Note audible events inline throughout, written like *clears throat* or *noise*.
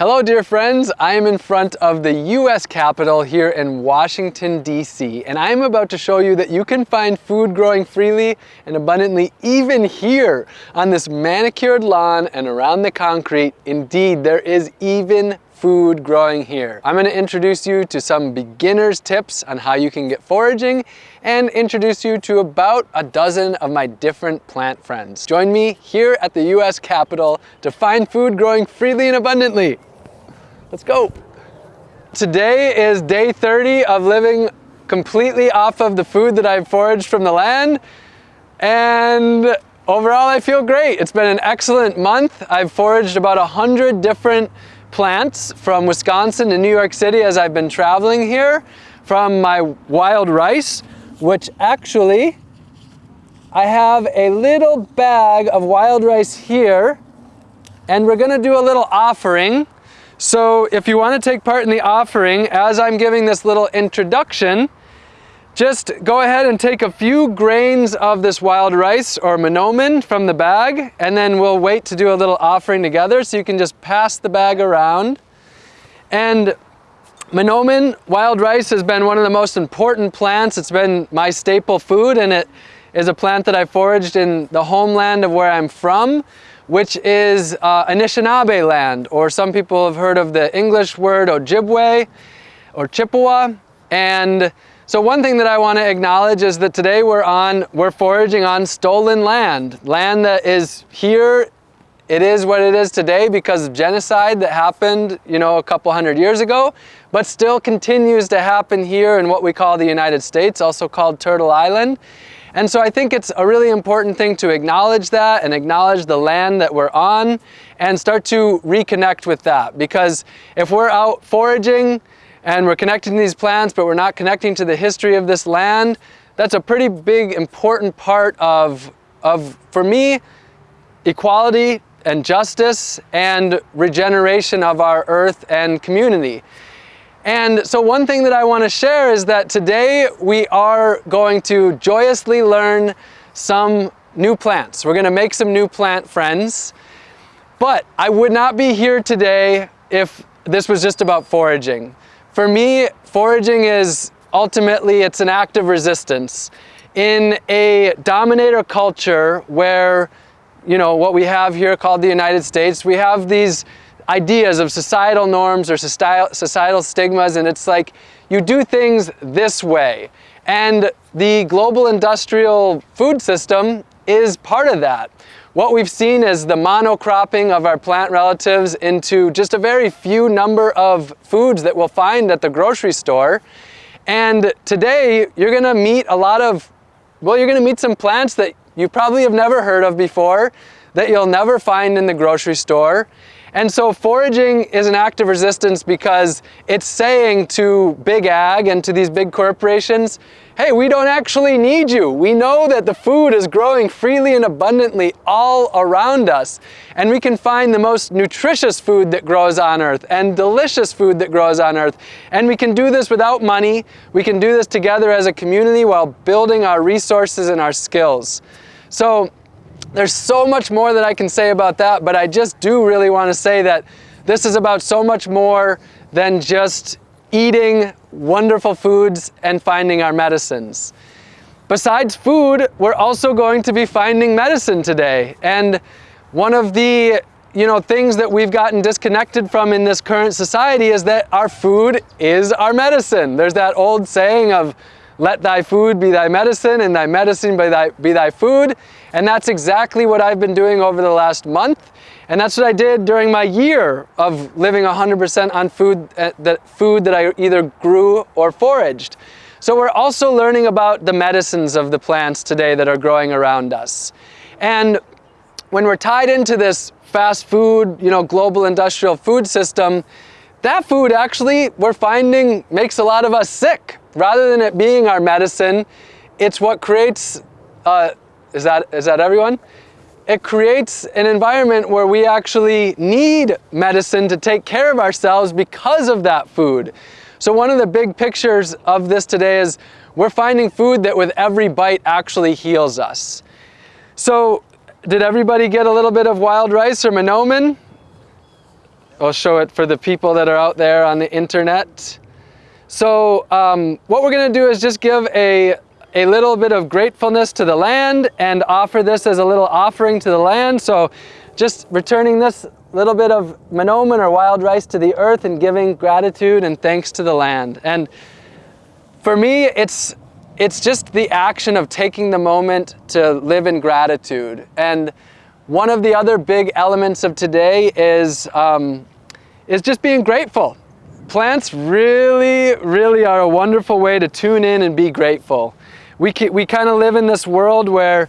Hello dear friends, I am in front of the US Capitol here in Washington DC and I am about to show you that you can find food growing freely and abundantly even here on this manicured lawn and around the concrete. Indeed, there is even food growing here. I'm going to introduce you to some beginner's tips on how you can get foraging and introduce you to about a dozen of my different plant friends. Join me here at the US Capitol to find food growing freely and abundantly. Let's go. Today is day 30 of living completely off of the food that I've foraged from the land and overall I feel great. It's been an excellent month. I've foraged about a hundred different plants from Wisconsin to New York City as I've been traveling here from my wild rice, which actually I have a little bag of wild rice here and we're gonna do a little offering. So if you wanna take part in the offering, as I'm giving this little introduction, just go ahead and take a few grains of this wild rice or manoomin from the bag and then we'll wait to do a little offering together so you can just pass the bag around. And manoomin, wild rice, has been one of the most important plants. It's been my staple food and it is a plant that I foraged in the homeland of where I'm from, which is uh, Anishinaabe land, or some people have heard of the English word Ojibwe or Chippewa. And so one thing that I want to acknowledge is that today we're on, we're foraging on stolen land, land that is here. It is what it is today because of genocide that happened, you know, a couple hundred years ago, but still continues to happen here in what we call the United States, also called Turtle Island. And so I think it's a really important thing to acknowledge that and acknowledge the land that we're on and start to reconnect with that. Because if we're out foraging, and we're connecting to these plants, but we're not connecting to the history of this land, that's a pretty big, important part of, of for me, equality and justice and regeneration of our earth and community. And so one thing that I want to share is that today we are going to joyously learn some new plants. We're going to make some new plant friends. But I would not be here today if this was just about foraging. For me, foraging is ultimately, it's an act of resistance. In a dominator culture where, you know, what we have here called the United States, we have these ideas of societal norms or societal stigmas and it's like you do things this way. And the global industrial food system is part of that. What we've seen is the monocropping of our plant relatives into just a very few number of foods that we'll find at the grocery store. And today you're gonna meet a lot of, well, you're gonna meet some plants that you probably have never heard of before, that you'll never find in the grocery store. And so foraging is an act of resistance because it's saying to big ag and to these big corporations, hey, we don't actually need you. We know that the food is growing freely and abundantly all around us. And we can find the most nutritious food that grows on earth and delicious food that grows on earth. And we can do this without money. We can do this together as a community while building our resources and our skills. So there's so much more that I can say about that, but I just do really want to say that this is about so much more than just eating wonderful foods and finding our medicines. Besides food, we're also going to be finding medicine today. And one of the you know, things that we've gotten disconnected from in this current society is that our food is our medicine. There's that old saying of let thy food be thy medicine and thy medicine be thy, be thy food. And that's exactly what I've been doing over the last month. And that's what I did during my year of living 100% on food, uh, that food that I either grew or foraged. So we're also learning about the medicines of the plants today that are growing around us. And when we're tied into this fast food, you know, global industrial food system, that food actually, we're finding, makes a lot of us sick. Rather than it being our medicine, it's what creates, uh, is, that, is that everyone? It creates an environment where we actually need medicine to take care of ourselves because of that food. So one of the big pictures of this today is we're finding food that with every bite actually heals us. So did everybody get a little bit of wild rice or manoomin? I'll show it for the people that are out there on the internet. So um, what we're gonna do is just give a, a little bit of gratefulness to the land and offer this as a little offering to the land. So just returning this little bit of manoomin or wild rice to the earth and giving gratitude and thanks to the land. And for me, it's, it's just the action of taking the moment to live in gratitude. And one of the other big elements of today is, um, is just being grateful. Plants really, really are a wonderful way to tune in and be grateful. We, we kind of live in this world where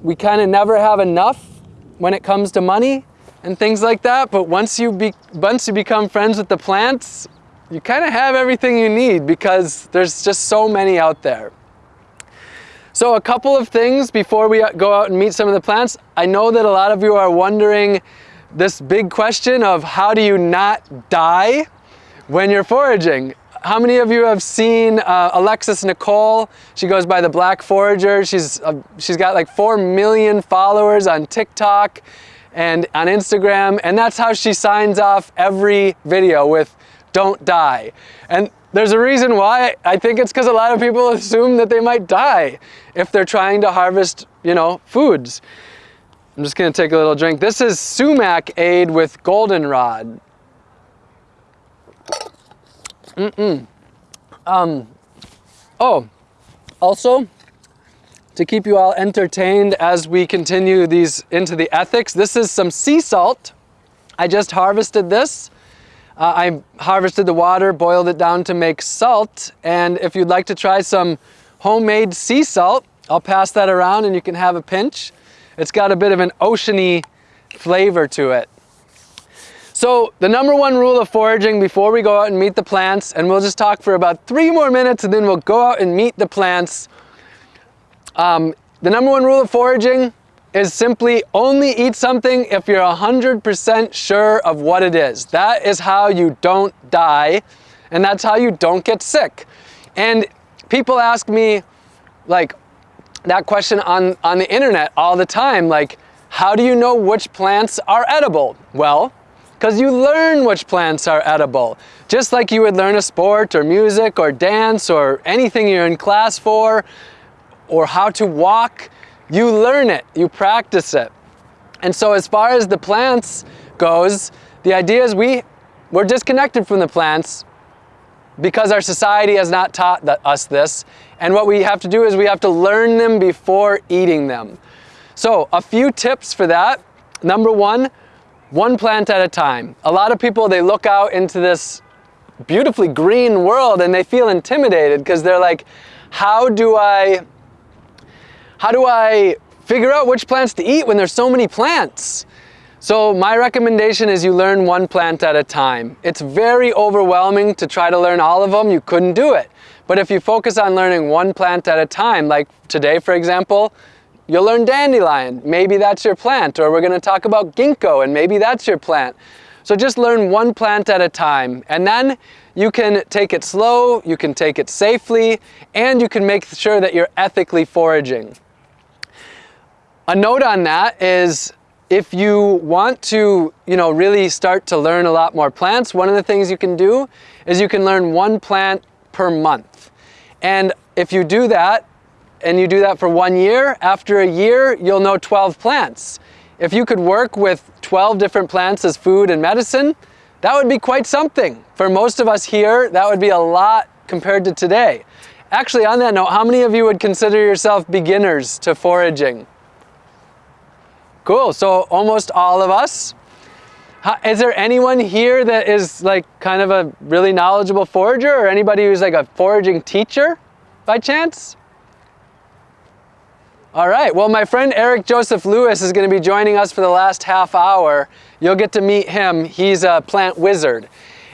we kind of never have enough when it comes to money and things like that, but once you, be, once you become friends with the plants, you kind of have everything you need because there's just so many out there. So a couple of things before we go out and meet some of the plants. I know that a lot of you are wondering this big question of how do you not die when you're foraging? How many of you have seen uh, Alexis Nikole? She goes by the Black Forager. She's, uh, she's got like 4 million followers on TikTok and on Instagram, and that's how she signs off every video with don't die. And there's a reason why. I think it's because a lot of people *laughs* assume that they might die if they're trying to harvest, you know, foods. I'm just gonna take a little drink. This is sumac aid with goldenrod. Mm-mm. Um, oh, also, to keep you all entertained as we continue these into the ethics, this is some sea salt. I just harvested this. Uh, I harvested the water, boiled it down to make salt, and if you'd like to try some homemade sea salt, I'll pass that around and you can have a pinch. It's got a bit of an oceany flavor to it. So the number one rule of foraging before we go out and meet the plants, and we'll just talk for about three more minutes and then we'll go out and meet the plants. Um, the number one rule of foraging is simply only eat something if you're 100% sure of what it is. That is how you don't die and that's how you don't get sick. And people ask me like that question on, on the internet all the time, like, how do you know which plants are edible? Well, because you learn which plants are edible. Just like you would learn a sport or music or dance or anything you're in class for, or how to walk, you learn it, you practice it. And so as far as the plants goes, the idea is we, we're disconnected from the plants because our society has not taught us this. And what we have to do is we have to learn them before eating them. So a few tips for that. Number one, one plant at a time. A lot of people, they look out into this beautifully green world and they feel intimidated because they're like, how do I how do I figure out which plants to eat when there's so many plants? So my recommendation is you learn one plant at a time. It's very overwhelming to try to learn all of them. You couldn't do it. But if you focus on learning one plant at a time, like today, for example, you'll learn dandelion. Maybe that's your plant. Or we're going to talk about ginkgo, and maybe that's your plant. So just learn one plant at a time. And then you can take it slow, you can take it safely, and you can make sure that you're ethically foraging. A note on that is if you want to, you know, really start to learn a lot more plants, one of the things you can do is you can learn one plant per month. And if you do that, and you do that for one year, after a year, you'll know 12 plants. If you could work with 12 different plants as food and medicine, that would be quite something. For most of us here, that would be a lot compared to today. Actually, on that note, how many of you would consider yourself beginners to foraging? Cool, so almost all of us. Is there anyone here that is like kind of a really knowledgeable forager or anybody who's like a foraging teacher by chance? All right, well my friend Eric Joseph Lewis is gonna be joining us for the last half hour. You'll get to meet him. He's a plant wizard.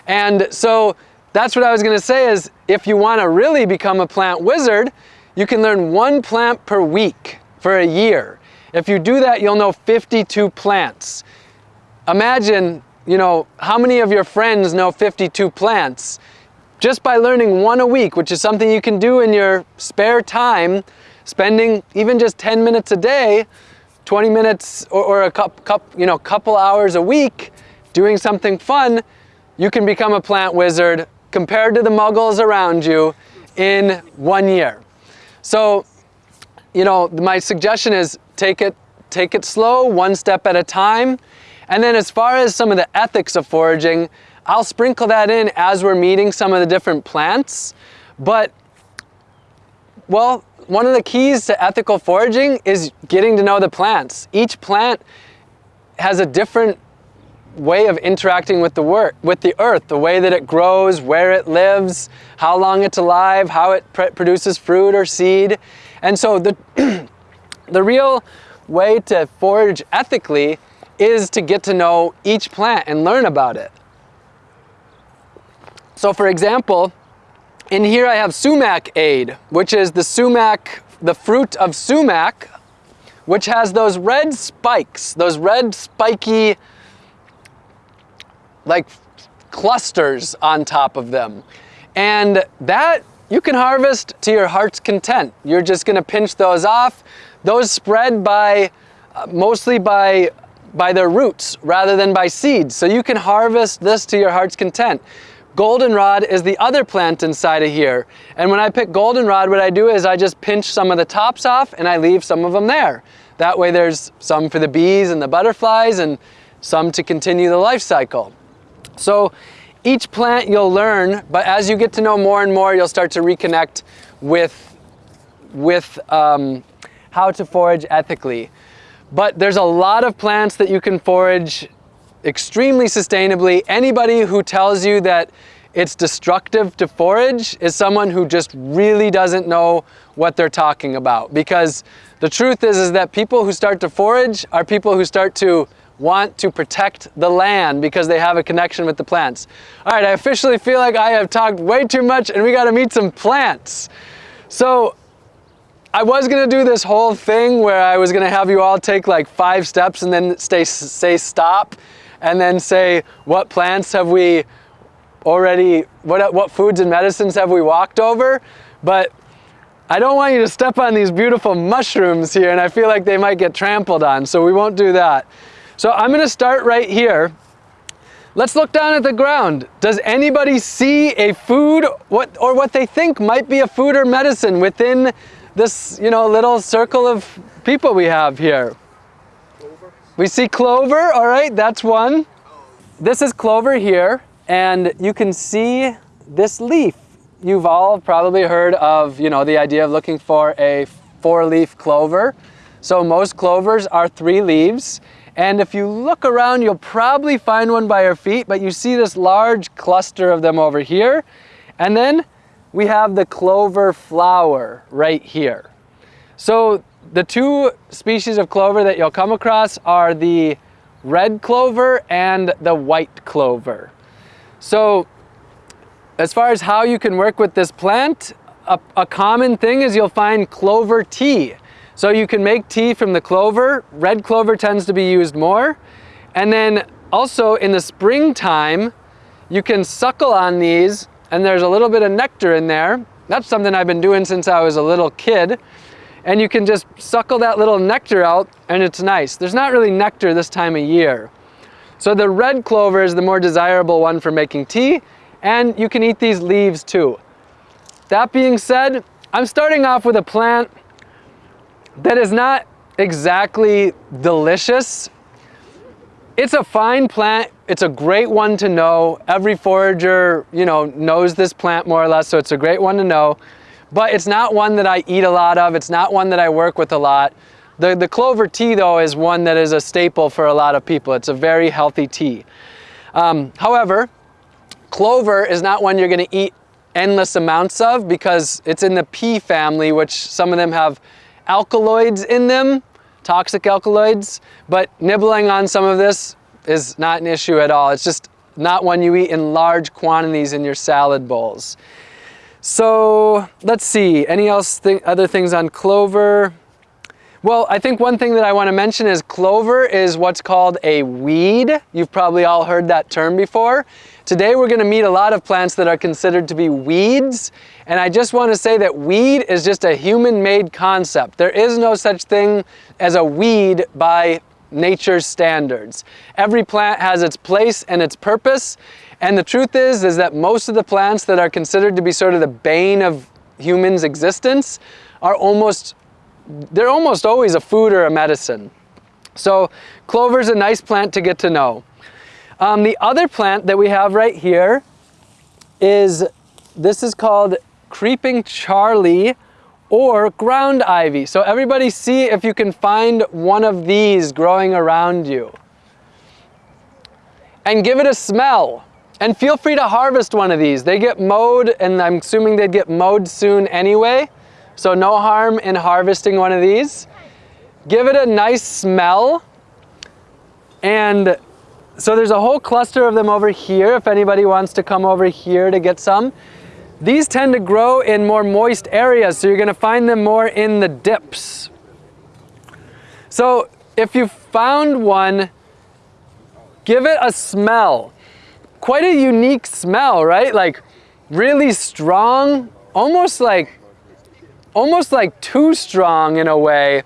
And so that's what I was gonna say is if you wanna really become a plant wizard, you can learn one plant per week for a year. If you do that, you'll know 52 plants. Imagine, you know, how many of your friends know 52 plants? Just by learning one a week, which is something you can do in your spare time, spending even just 10 minutes a day, 20 minutes or, or a cup, cup, you know, couple hours a week, doing something fun, you can become a plant wizard compared to the muggles around you in one year. So, you know, my suggestion is take it, take it slow, one step at a time. And then as far as some of the ethics of foraging, I'll sprinkle that in as we're meeting some of the different plants. But, well, one of the keys to ethical foraging is getting to know the plants. Each plant has a different way of interacting with the work, with the earth, the way that it grows, where it lives, how long it's alive, how it produces fruit or seed. And so the, *clears throat* the real way to forage ethically is to get to know each plant and learn about it. So for example, in here I have sumac aid, which is the sumac, the fruit of sumac, which has those red spikes, those red spiky like clusters on top of them. And that you can harvest to your heart's content. You're just gonna pinch those off. Those spread by, uh, mostly by, by their roots rather than by seeds. So you can harvest this to your heart's content. Goldenrod is the other plant inside of here. And when I pick goldenrod, what I do is I just pinch some of the tops off and I leave some of them there. That way there's some for the bees and the butterflies and some to continue the life cycle. So each plant you'll learn, but as you get to know more and more, you'll start to reconnect with, with um, how to forage ethically. But there's a lot of plants that you can forage extremely sustainably. Anybody who tells you that it's destructive to forage is someone who just really doesn't know what they're talking about. Because the truth is, is that people who start to forage are people who start to want to protect the land because they have a connection with the plants. All right, I officially feel like I have talked way too much and we gotta meet some plants. So I was gonna do this whole thing where I was gonna have you all take like five steps and then stay, say stop and then say, what plants have we already, what, what foods and medicines have we walked over? But I don't want you to step on these beautiful mushrooms here and I feel like they might get trampled on, so we won't do that. So I'm gonna start right here. Let's look down at the ground. Does anybody see a food what, or what they think might be a food or medicine within this you know, little circle of people we have here? Clover. We see clover, all right, that's one. This is clover here, and you can see this leaf. You've all probably heard of you know, the idea of looking for a four-leaf clover. So most clovers are three leaves, and if you look around, you'll probably find one by your feet, but you see this large cluster of them over here. And then we have the clover flower right here. So the two species of clover that you'll come across are the red clover and the white clover. So as far as how you can work with this plant, a, a common thing is you'll find clover tea. So you can make tea from the clover. Red clover tends to be used more. And then also in the springtime, you can suckle on these and there's a little bit of nectar in there. That's something I've been doing since I was a little kid. And you can just suckle that little nectar out and it's nice. There's not really nectar this time of year. So the red clover is the more desirable one for making tea and you can eat these leaves too. That being said, I'm starting off with a plant that is not exactly delicious. It's a fine plant. It's a great one to know. Every forager, you know, knows this plant more or less, so it's a great one to know. But it's not one that I eat a lot of. It's not one that I work with a lot. The, the clover tea, though, is one that is a staple for a lot of people. It's a very healthy tea. Um, however, clover is not one you're going to eat endless amounts of because it's in the pea family, which some of them have alkaloids in them, toxic alkaloids, but nibbling on some of this is not an issue at all. It's just not one you eat in large quantities in your salad bowls. So let's see, any else th other things on clover? Well, I think one thing that I want to mention is clover is what's called a weed. You've probably all heard that term before. Today we're going to meet a lot of plants that are considered to be weeds. And I just want to say that weed is just a human-made concept. There is no such thing as a weed by nature's standards. Every plant has its place and its purpose, and the truth is, is that most of the plants that are considered to be sort of the bane of humans' existence are almost, they're almost always a food or a medicine. So clover is a nice plant to get to know. Um, the other plant that we have right here is, this is called creeping Charlie or ground ivy. So everybody see if you can find one of these growing around you. And give it a smell. And feel free to harvest one of these. They get mowed and I'm assuming they'd get mowed soon anyway. So no harm in harvesting one of these. Give it a nice smell. And so there's a whole cluster of them over here if anybody wants to come over here to get some. These tend to grow in more moist areas, so you're gonna find them more in the dips. So if you found one, give it a smell. Quite a unique smell, right? Like really strong, almost like, almost like too strong in a way.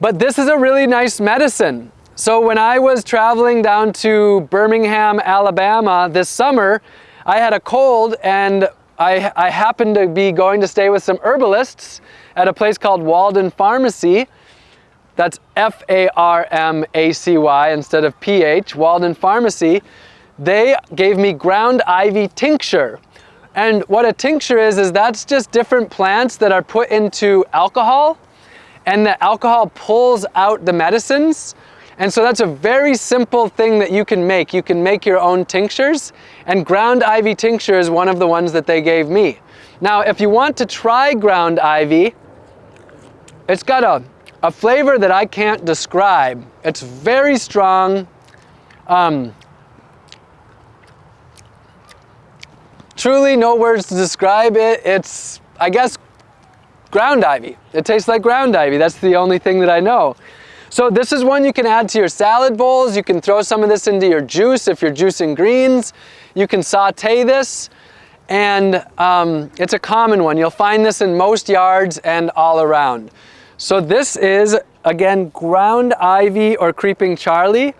But this is a really nice medicine. So when I was traveling down to Birmingham, Alabama this summer, I had a cold and I, I happened to be going to stay with some herbalists at a place called Walden Farmacy. That's F-A-R-M-A-C-Y instead of P-H, Walden Farmacy. They gave me ground ivy tincture. And what a tincture is, is that's just different plants that are put into alcohol and the alcohol pulls out the medicines. And so that's a very simple thing that you can make. You can make your own tinctures and ground ivy tincture is one of the ones that they gave me. Now, if you want to try ground ivy, it's got a, a flavor that I can't describe. It's very strong. Um, truly no words to describe it. It's, I guess, ground ivy. It tastes like ground ivy. That's the only thing that I know. So this is one you can add to your salad bowls. You can throw some of this into your juice if you're juicing greens. You can saute this and um, it's a common one. You'll find this in most yards and all around. So this is, again, ground ivy or creeping Charlie.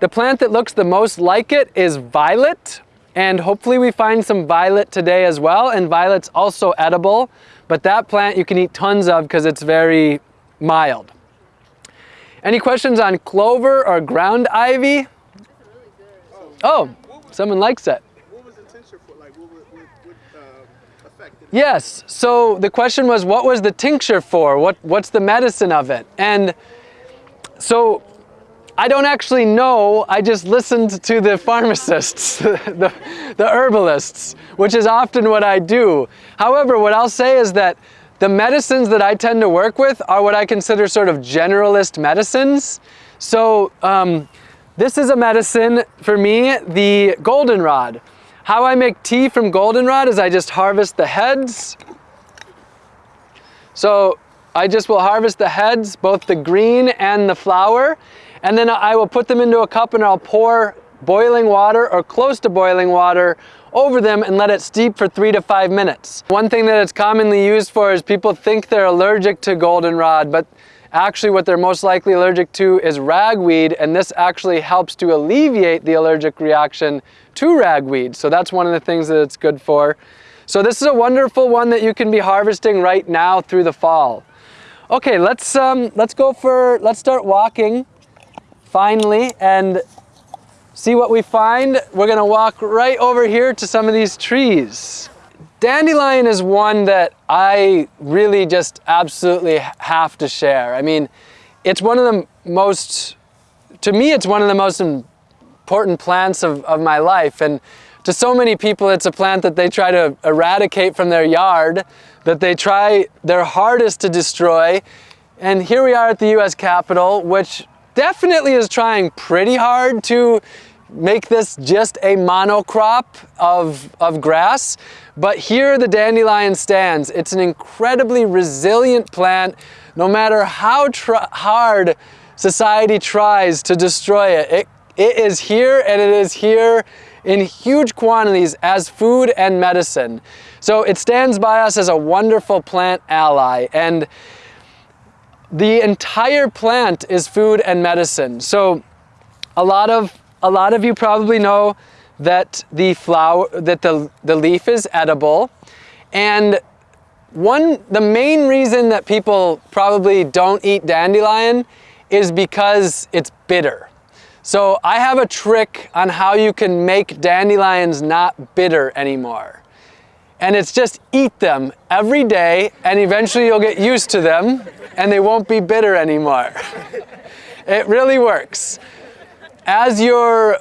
The plant that looks the most like it is violet and hopefully we find some violet today as well and violet's also edible but that plant you can eat tons of because it's very mild. Any questions on clover or ground ivy? Oh, someone likes it. Yes, so the question was what was the tincture for? What, what's the medicine of it? And so I don't actually know, I just listened to the pharmacists, *laughs* the, the herbalists, which is often what I do. However, what I'll say is that the medicines that I tend to work with are what I consider sort of generalist medicines. So um, this is a medicine for me, the goldenrod. How I make tea from goldenrod is I just harvest the heads. So I just will harvest the heads, both the green and the flower, and then I will put them into a cup and I'll pour boiling water or close to boiling water over them and let it steep for three to five minutes. One thing that it's commonly used for is people think they're allergic to goldenrod, but actually what they're most likely allergic to is ragweed, and this actually helps to alleviate the allergic reaction to ragweed. So that's one of the things that it's good for. So this is a wonderful one that you can be harvesting right now through the fall. Okay, let's, um, let's go for, let's start walking finally and see what we find. We're gonna walk right over here to some of these trees. Dandelion is one that I really just absolutely have to share. I mean, it's one of the most, to me, it's one of the most important plants of, of my life. And to so many people, it's a plant that they try to eradicate from their yard, that they try their hardest to destroy. And here we are at the US Capitol, which definitely is trying pretty hard to make this just a monocrop of, of grass. But here the dandelion stands. It's an incredibly resilient plant no matter how hard society tries to destroy it. it. It is here and it is here in huge quantities as food and medicine. So it stands by us as a wonderful plant ally. And the entire plant is food and medicine. So a lot of a lot of you probably know that the flower that the the leaf is edible and one the main reason that people probably don't eat dandelion is because it's bitter. So I have a trick on how you can make dandelions not bitter anymore. And it's just eat them every day and eventually you'll get used to them and they won't be bitter anymore. *laughs* it really works. As your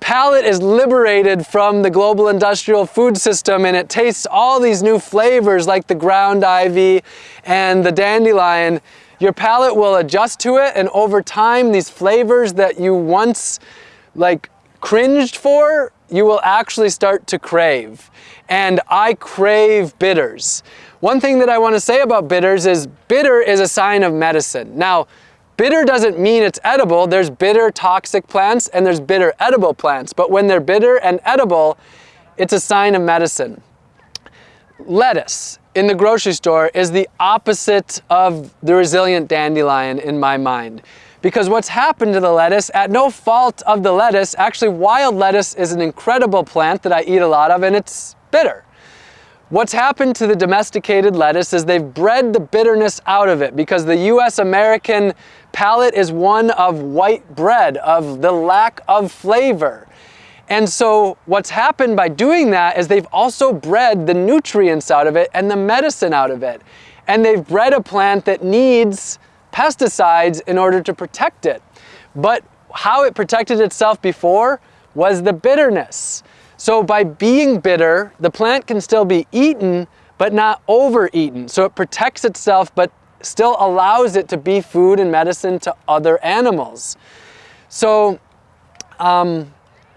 palate is liberated from the global industrial food system and it tastes all these new flavors like the ground ivy and the dandelion, your palate will adjust to it and over time these flavors that you once like cringed for, you will actually start to crave. And I crave bitters. One thing that I want to say about bitters is bitter is a sign of medicine. Now, bitter doesn't mean it's edible. There's bitter toxic plants and there's bitter edible plants. But when they're bitter and edible, it's a sign of medicine. Lettuce in the grocery store is the opposite of the resilient dandelion in my mind. Because what's happened to the lettuce, at no fault of the lettuce, actually wild lettuce is an incredible plant that I eat a lot of and it's bitter. What's happened to the domesticated lettuce is they've bred the bitterness out of it because the US American palate is one of white bread, of the lack of flavor. And so what's happened by doing that is they've also bred the nutrients out of it and the medicine out of it. And they've bred a plant that needs pesticides in order to protect it. But how it protected itself before was the bitterness. So by being bitter, the plant can still be eaten, but not overeaten. So it protects itself, but still allows it to be food and medicine to other animals. So um,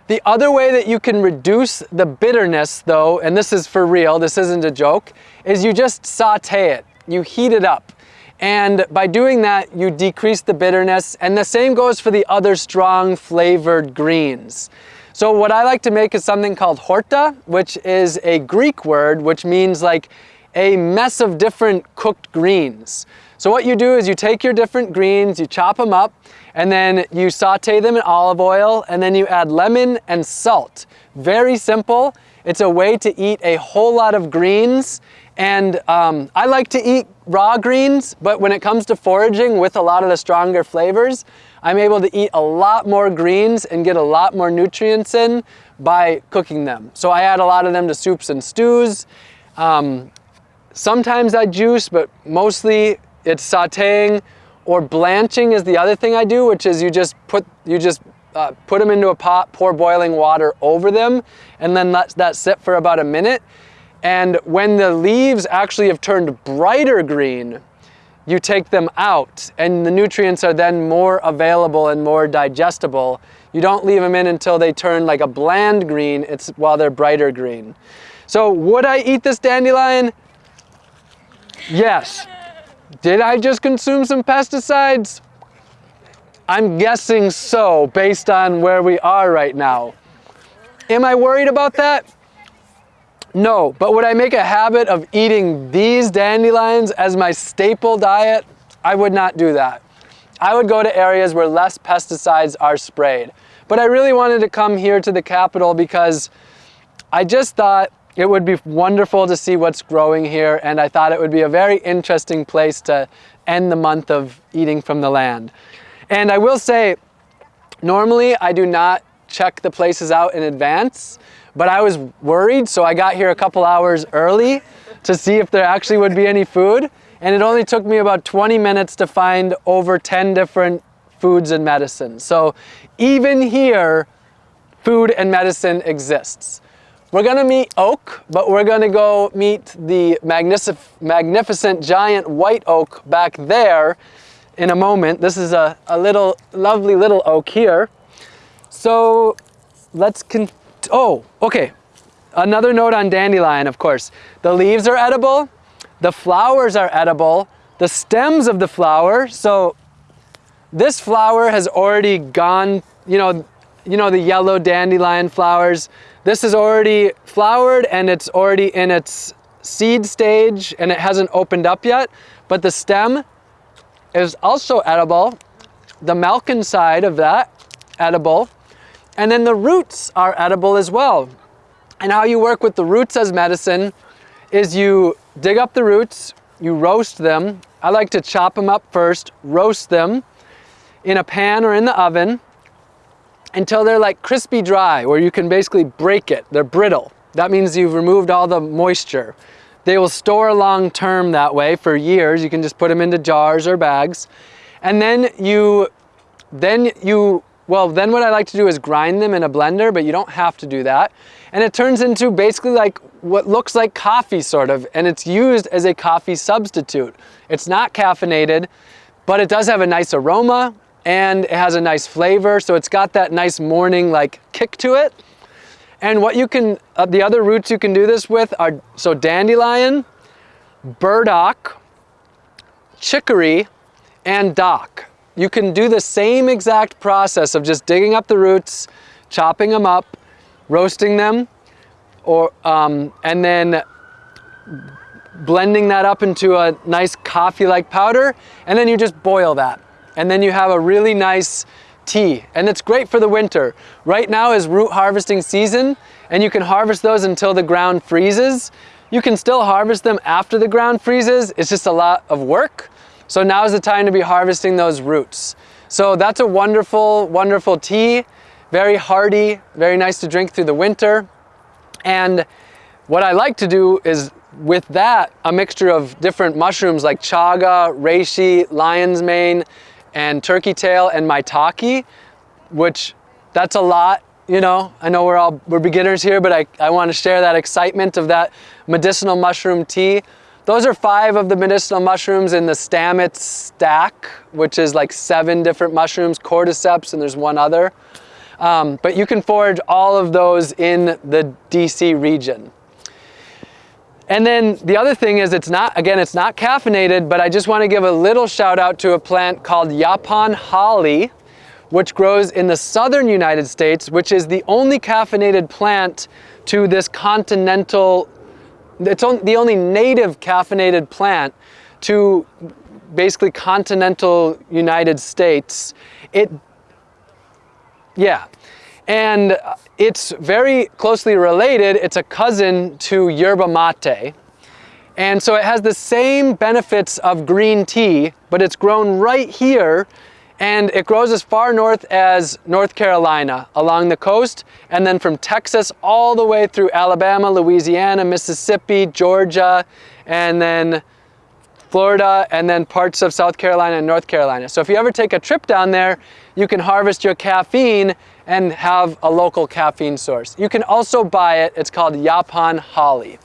the other way that you can reduce the bitterness though, and this is for real, this isn't a joke, is you just saute it. You heat it up. And by doing that, you decrease the bitterness. And the same goes for the other strong flavored greens. So what I like to make is something called horta, which is a Greek word, which means like a mess of different cooked greens. So what you do is you take your different greens, you chop them up, and then you saute them in olive oil and then you add lemon and salt. Very simple. It's a way to eat a whole lot of greens and um, I like to eat raw greens, but when it comes to foraging with a lot of the stronger flavors, I'm able to eat a lot more greens and get a lot more nutrients in by cooking them. So I add a lot of them to soups and stews. Um, sometimes I juice, but mostly it's sauteing or blanching is the other thing I do, which is you just put, you just uh, put them into a pot, pour boiling water over them, and then let that sit for about a minute. And when the leaves actually have turned brighter green, you take them out and the nutrients are then more available and more digestible. You don't leave them in until they turn like a bland green, it's while they're brighter green. So would I eat this dandelion? Yes. Did I just consume some pesticides? I'm guessing so, based on where we are right now. Am I worried about that? No, but would I make a habit of eating these dandelions as my staple diet? I would not do that. I would go to areas where less pesticides are sprayed. But I really wanted to come here to the capital because I just thought it would be wonderful to see what's growing here and I thought it would be a very interesting place to end the month of eating from the land. And I will say, normally I do not check the places out in advance, but I was worried so I got here a couple hours early to see if there actually would be any food and it only took me about 20 minutes to find over 10 different foods and medicines. So even here, food and medicine exists. We're gonna meet oak, but we're gonna go meet the magnific magnificent giant white oak back there in a moment. This is a, a little, lovely little oak here. So let's con, oh, okay. Another note on dandelion, of course. The leaves are edible, the flowers are edible, the stems of the flower, so this flower has already gone, you know, you know the yellow dandelion flowers, this is already flowered and it's already in its seed stage and it hasn't opened up yet, but the stem is also edible. The Malkin side of that, edible. And then the roots are edible as well. And how you work with the roots as medicine is you dig up the roots, you roast them. I like to chop them up first, roast them in a pan or in the oven until they're like crispy dry, where you can basically break it. They're brittle. That means you've removed all the moisture. They will store long term that way for years. You can just put them into jars or bags. And then you, then you, well, then what I like to do is grind them in a blender, but you don't have to do that. And it turns into basically like what looks like coffee sort of, and it's used as a coffee substitute. It's not caffeinated, but it does have a nice aroma and it has a nice flavor. So it's got that nice morning like kick to it. And what you can, uh, the other roots you can do this with are, so dandelion, burdock, chicory, and dock. You can do the same exact process of just digging up the roots, chopping them up, roasting them, or, um, and then blending that up into a nice coffee-like powder, and then you just boil that. And then you have a really nice tea, and it's great for the winter. Right now is root harvesting season, and you can harvest those until the ground freezes. You can still harvest them after the ground freezes, it's just a lot of work. So now is the time to be harvesting those roots. So that's a wonderful, wonderful tea, very hearty, very nice to drink through the winter. And what I like to do is with that, a mixture of different mushrooms like chaga, reishi, lion's mane, and turkey tail and maitake, which that's a lot, you know. I know we're all, we're beginners here, but I, I want to share that excitement of that medicinal mushroom tea. Those are five of the medicinal mushrooms in the Stamets stack, which is like seven different mushrooms, cordyceps, and there's one other. Um, but you can forage all of those in the DC region. And then the other thing is it's not, again, it's not caffeinated, but I just want to give a little shout out to a plant called Yaupon holly, which grows in the southern United States, which is the only caffeinated plant to this continental, it's the only native caffeinated plant to basically continental United States. It, yeah, and it's very closely related. It's a cousin to yerba mate. And so it has the same benefits of green tea, but it's grown right here and it grows as far north as North Carolina along the coast and then from Texas all the way through Alabama, Louisiana, Mississippi, Georgia, and then Florida, and then parts of South Carolina and North Carolina. So if you ever take a trip down there, you can harvest your caffeine and have a local caffeine source. You can also buy it. It's called Yaupon Holly.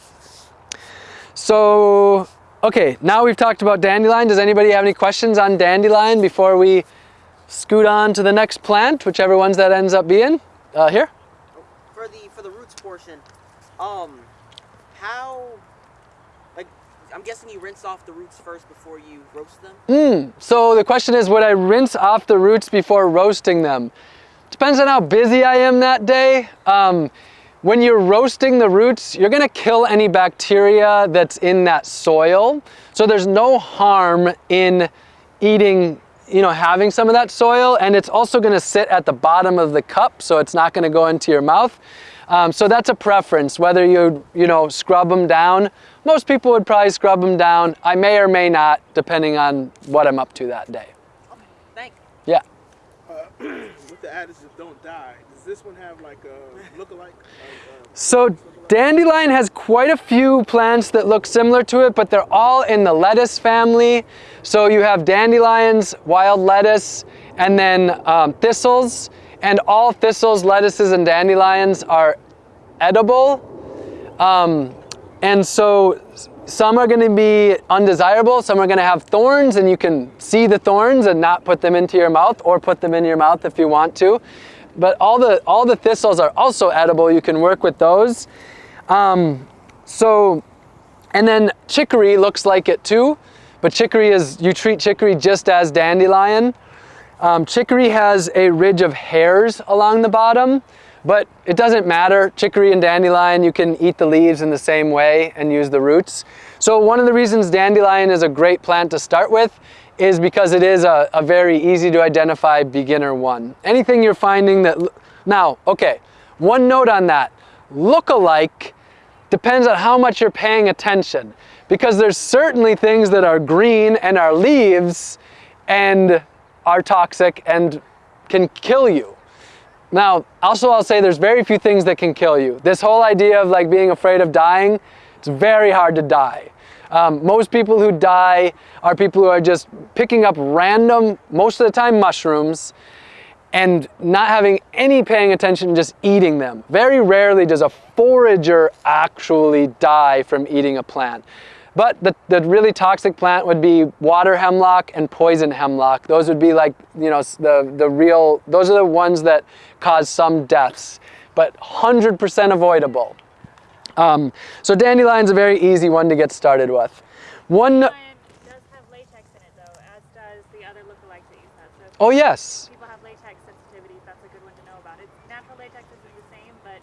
So, okay, now we've talked about dandelion. Does anybody have any questions on dandelion before we scoot on to the next plant, whichever ones that ends up being? Uh, here? For the, for the roots portion, um, how, like, I'm guessing you rinse off the roots first before you roast them? Mm, so the question is, would I rinse off the roots before roasting them? Depends on how busy I am that day. Um, when you're roasting the roots, you're gonna kill any bacteria that's in that soil. So there's no harm in eating, you know, having some of that soil and it's also gonna sit at the bottom of the cup so it's not gonna go into your mouth. Um, so that's a preference, whether you, you know, scrub them down. Most people would probably scrub them down. I may or may not, depending on what I'm up to that day. Okay, thank you. Yeah. Uh, *clears throat* the adage don't die, does this one have like a look-alike? Uh, so dandelion has quite a few plants that look similar to it, but they're all in the lettuce family. So you have dandelions, wild lettuce, and then um, thistles. And all thistles, lettuces, and dandelions are edible. Um, and so some are going to be undesirable, some are going to have thorns and you can see the thorns and not put them into your mouth or put them in your mouth if you want to. But all the, all the thistles are also edible, you can work with those. Um, so, and then chicory looks like it too, but chicory is, you treat chicory just as dandelion. Um, chicory has a ridge of hairs along the bottom, but it doesn't matter. Chicory and dandelion, you can eat the leaves in the same way and use the roots. So one of the reasons dandelion is a great plant to start with is because it is a, a very easy to identify beginner one. Anything you're finding that, now, okay, one note on that, look-alike depends on how much you're paying attention because there's certainly things that are green and are leaves and are toxic and can kill you. Now, also I'll say there's very few things that can kill you. This whole idea of like being afraid of dying, it's very hard to die. Um, most people who die are people who are just picking up random, most of the time mushrooms, and not having any paying attention, just eating them. Very rarely does a forager actually die from eating a plant. But the, the really toxic plant would be water hemlock and poison hemlock. Those would be like, you know, the, the real, those are the ones that cause some deaths, but 100% avoidable. Um, so dandelion's a very easy one to get started with. One, Dandelion does have latex in it though, as does the other lookalikes that you said. So oh yes, people have latex sensitivity, that's a good one to know about. It natural latex isn't the same, but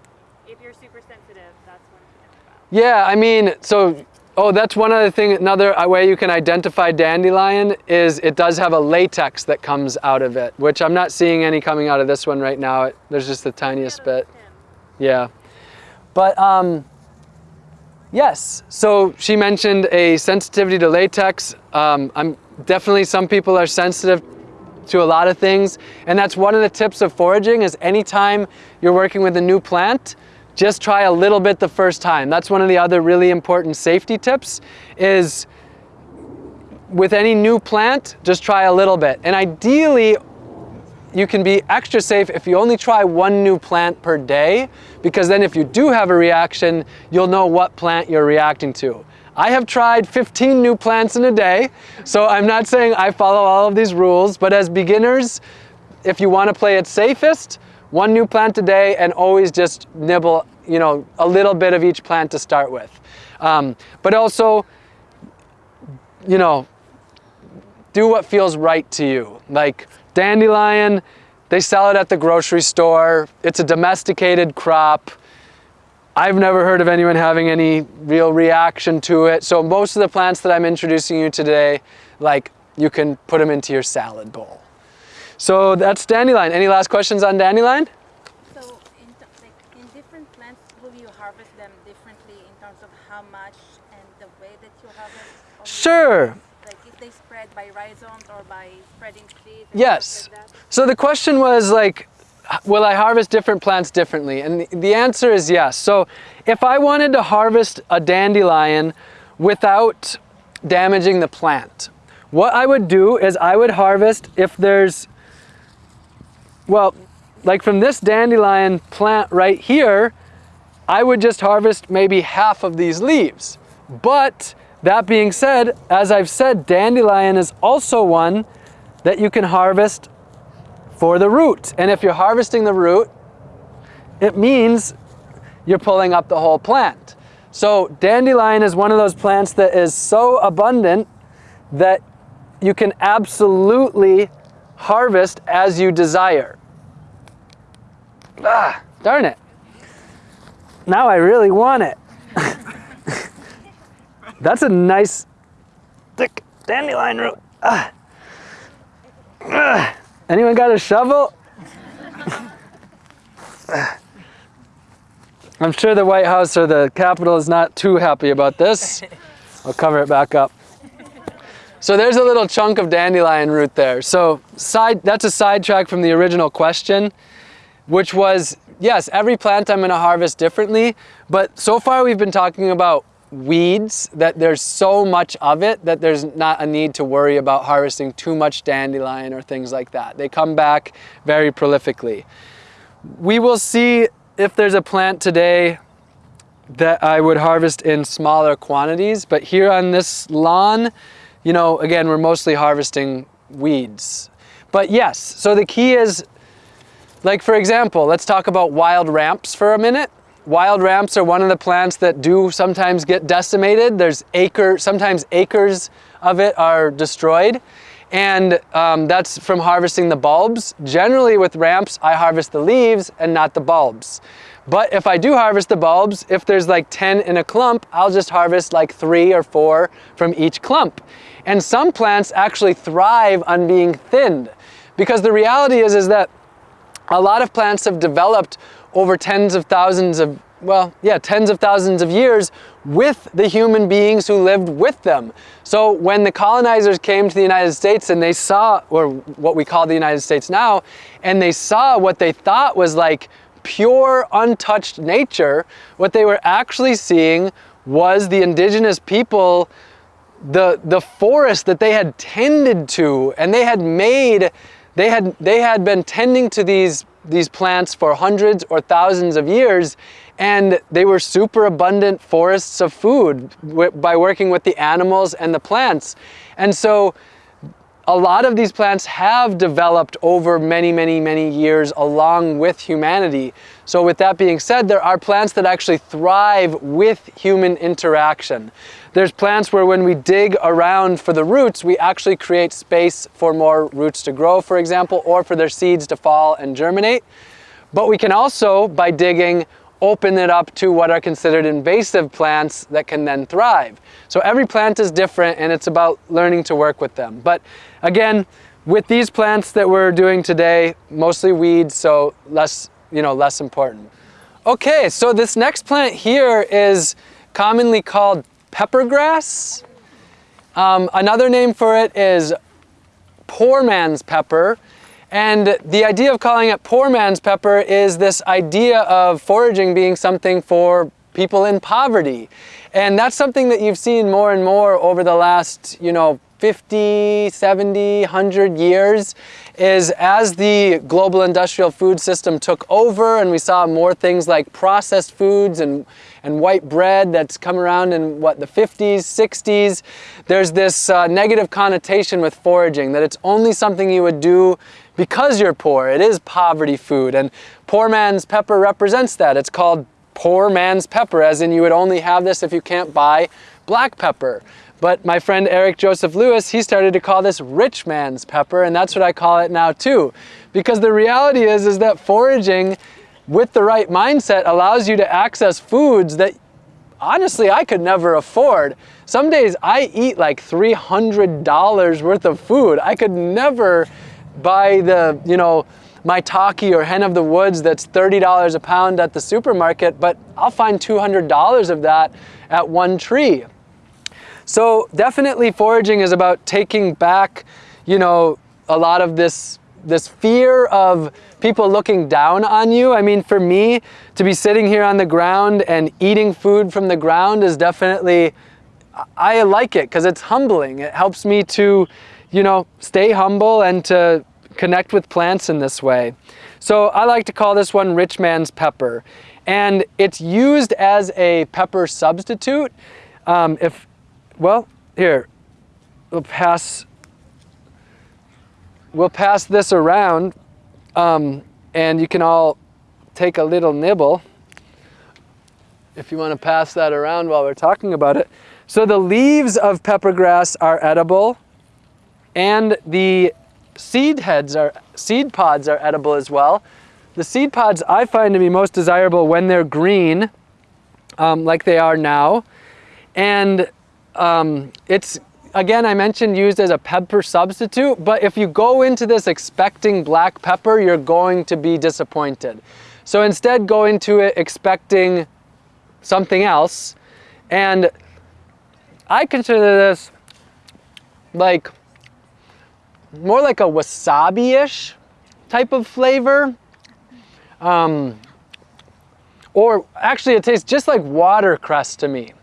if you're super sensitive, that's one to know about. Yeah, I mean, so, oh, that's one other thing, another way you can identify dandelion is it does have a latex that comes out of it, which I'm not seeing any coming out of this one right now. It, there's just the tiniest bit. Yeah. But, um, yes, so she mentioned a sensitivity to latex. Um, I'm definitely, some people are sensitive to a lot of things. And that's one of the tips of foraging is anytime you're working with a new plant, just try a little bit the first time. That's one of the other really important safety tips is with any new plant, just try a little bit. And ideally, you can be extra safe if you only try one new plant per day, because then if you do have a reaction, you'll know what plant you're reacting to. I have tried 15 new plants in a day, so I'm not saying I follow all of these rules, but as beginners, if you want to play it safest, one new plant a day and always just nibble, you know, a little bit of each plant to start with. Um, but also, you know, do what feels right to you. Like dandelion, they sell it at the grocery store. It's a domesticated crop. I've never heard of anyone having any real reaction to it. So most of the plants that I'm introducing you today, like you can put them into your salad bowl. So that's dandelion. Any last questions on dandelion? So, in, like, in different plants, will you harvest them differently in terms of how much and the way that you harvest? Or Sure. Like if they spread by rhizomes or by spreading seeds? Yes. like? So the question was like, will I harvest different plants differently? And the, the answer is yes. So if I wanted to harvest a dandelion without damaging the plant, what I would do is I would harvest if there's, well, like from this dandelion plant right here, I would just harvest maybe half of these leaves. But that being said, as I've said, dandelion is also one that you can harvest for the root. And if you're harvesting the root, it means you're pulling up the whole plant. So dandelion is one of those plants that is so abundant that you can absolutely harvest as you desire. Ah, darn it. Now I really want it. *laughs* That's a nice thick dandelion root. Ah. Ah. Anyone got a shovel? I'm sure the White House or the Capitol is *laughs* not too happy about this. I'll cover it back up. So there's a little chunk of dandelion root there. So side, that's a sidetrack from the original question, which was, yes, every plant I'm gonna harvest differently, but so far we've been talking about weeds, that there's so much of it that there's not a need to worry about harvesting too much dandelion or things like that. They come back very prolifically. We will see if there's a plant today that I would harvest in smaller quantities, but here on this lawn, you know, again, we're mostly harvesting weeds. But yes, so the key is, like for example, let's talk about wild ramps for a minute. Wild ramps are one of the plants that do sometimes get decimated. There's acre, sometimes acres of it are destroyed. And um, that's from harvesting the bulbs. Generally with ramps, I harvest the leaves and not the bulbs. But if I do harvest the bulbs, if there's like 10 in a clump, I'll just harvest like three or four from each clump. And some plants actually thrive on being thinned because the reality is, is that a lot of plants have developed over tens of thousands of, well, yeah, tens of thousands of years with the human beings who lived with them. So when the colonizers came to the United States and they saw, or what we call the United States now, and they saw what they thought was like pure, untouched nature, what they were actually seeing was the indigenous people the the forest that they had tended to and they had made they had they had been tending to these these plants for hundreds or thousands of years and they were super abundant forests of food by working with the animals and the plants. And so a lot of these plants have developed over many, many, many years along with humanity. So with that being said, there are plants that actually thrive with human interaction. There's plants where when we dig around for the roots, we actually create space for more roots to grow, for example, or for their seeds to fall and germinate. But we can also, by digging, open it up to what are considered invasive plants that can then thrive. So every plant is different and it's about learning to work with them. But again, with these plants that we're doing today, mostly weeds, so less, you know, less important. Okay, so this next plant here is commonly called peppergrass. Um, another name for it is poor man's pepper. And the idea of calling it poor man's pepper is this idea of foraging being something for people in poverty. And that's something that you've seen more and more over the last, you know, 50, 70, 100 years is as the global industrial food system took over and we saw more things like processed foods and, and white bread that's come around in what the 50s, 60s, there's this uh, negative connotation with foraging that it's only something you would do because you're poor. It is poverty food and poor man's pepper represents that. It's called poor man's pepper as in you would only have this if you can't buy black pepper. But my friend Eric Joseph Lewis, he started to call this rich man's pepper, and that's what I call it now too. Because the reality is, is that foraging with the right mindset allows you to access foods that honestly I could never afford. Some days I eat like $300 worth of food. I could never buy the, you know, maitake or hen of the woods that's $30 a pound at the supermarket, but I'll find $200 of that at one tree. So definitely foraging is about taking back, you know, a lot of this this fear of people looking down on you. I mean, for me, to be sitting here on the ground and eating food from the ground is definitely, I like it because it's humbling. It helps me to, you know, stay humble and to connect with plants in this way. So I like to call this one rich man's pepper. And it's used as a pepper substitute. Um, if well, here, we'll pass, we'll pass this around um, and you can all take a little nibble if you want to pass that around while we're talking about it. So the leaves of peppergrass are edible and the seed heads are, seed pods are edible as well. The seed pods I find to be most desirable when they're green, um, like they are now. And um, it's, again, I mentioned used as a pepper substitute, but if you go into this expecting black pepper, you're going to be disappointed. So instead go into it expecting something else. And I consider this like more like a wasabi-ish type of flavor. Um, or actually it tastes just like watercress to me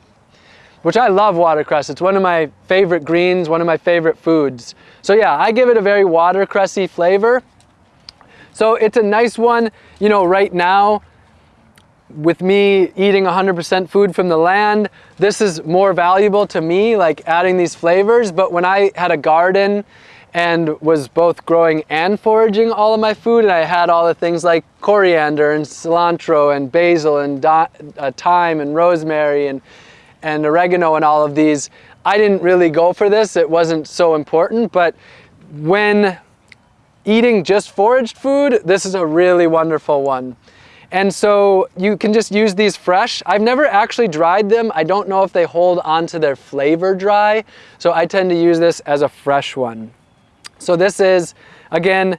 which I love watercress. It's one of my favorite greens, one of my favorite foods. So yeah, I give it a very watercressy flavor. So it's a nice one, you know, right now, with me eating 100% food from the land, this is more valuable to me, like adding these flavors. But when I had a garden and was both growing and foraging all of my food, and I had all the things like coriander and cilantro and basil and uh, thyme and rosemary and and oregano and all of these. I didn't really go for this. It wasn't so important, but when eating just foraged food, this is a really wonderful one. And so you can just use these fresh. I've never actually dried them. I don't know if they hold onto their flavor dry. So I tend to use this as a fresh one. So this is, again,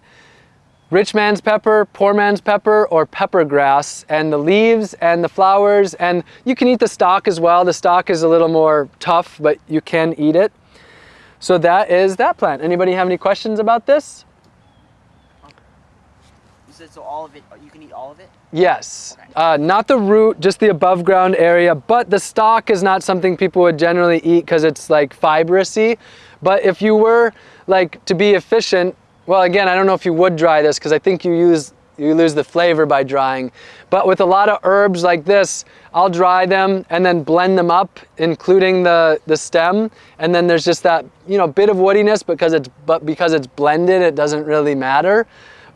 rich man's pepper, poor man's pepper, or pepper grass, and the leaves and the flowers, and you can eat the stalk as well. The stalk is a little more tough, but you can eat it. So that is that plant. Anybody have any questions about this? You said so all of it. You can eat all of it. Yes, Okay. uh, not the root, just the above ground area, but the stalk is not something people would generally eat because it's like fibrous-y. But if you were like to be efficient, well again, I don't know if you would dry this because I think you use you lose the flavor by drying. But with a lot of herbs like this, I'll dry them and then blend them up, including the, the stem. And then there's just that, you know, bit of woodiness because it's, but because it's blended, it doesn't really matter.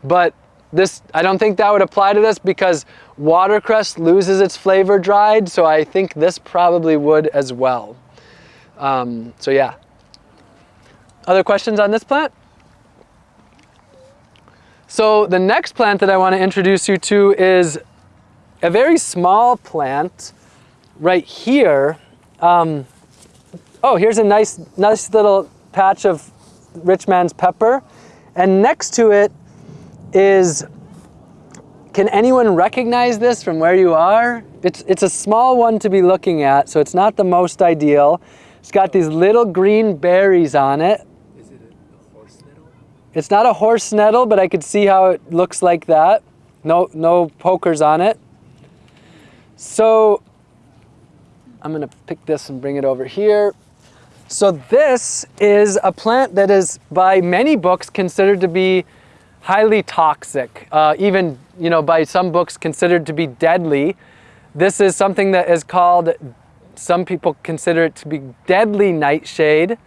But this, I don't think that would apply to this because watercress loses its flavor dried. So I think this probably would as well. Um, so yeah. Other questions on this plant? So the next plant that I want to introduce you to is a very small plant right here. Um, oh, here's a nice, nice little patch of rich man's pepper. And next to it is, can anyone recognize this from where you are? It's, it's a small one to be looking at, so it's not the most ideal. It's got these little green berries on it. Is it a, a horse nettle? It's not a horse nettle, but I could see how it looks like that. No, no pokers on it. So I'm gonna pick this and bring it over here. So this is a plant that is by many books considered to be highly toxic, uh, even you know by some books considered to be deadly. This is something that is called, some people consider it to be deadly nightshade.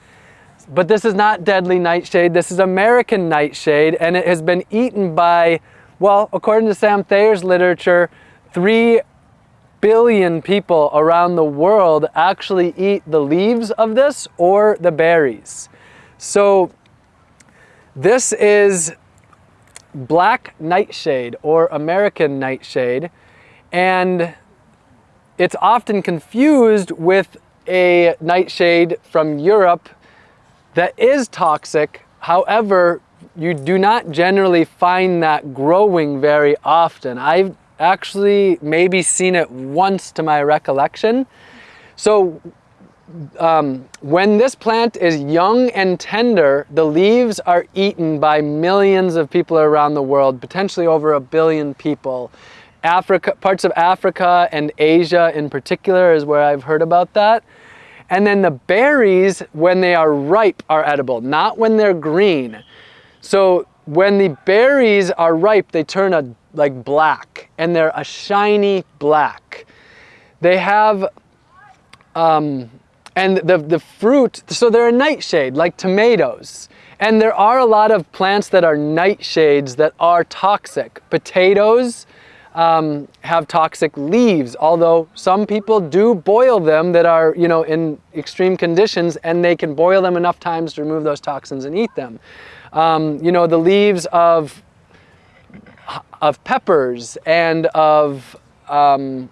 But this is not deadly nightshade. This is American nightshade, and it has been eaten by, well, according to Sam Thayer's literature, three billion people around the world actually eat the leaves of this or the berries. So this is black nightshade or American nightshade, and it's often confused with a nightshade from Europe that is toxic. However, you do not generally find that growing very often. I've actually maybe seen it once to my recollection. So um, when this plant is young and tender, the leaves are eaten by millions of people around the world, potentially over a billion people. Africa, parts of Africa and Asia in particular is where I've heard about that. And then the berries, when they are ripe, are edible, not when they're green. So when the berries are ripe, they turn a like black, and they're a shiny black. They have, um, and the, the fruit, so they're a nightshade, like tomatoes. And there are a lot of plants that are nightshades that are toxic. Potatoes, um, have toxic leaves, although some people do boil them that are, you know, in extreme conditions and they can boil them enough times to remove those toxins and eat them. Um, you know, the leaves of, of peppers and of um,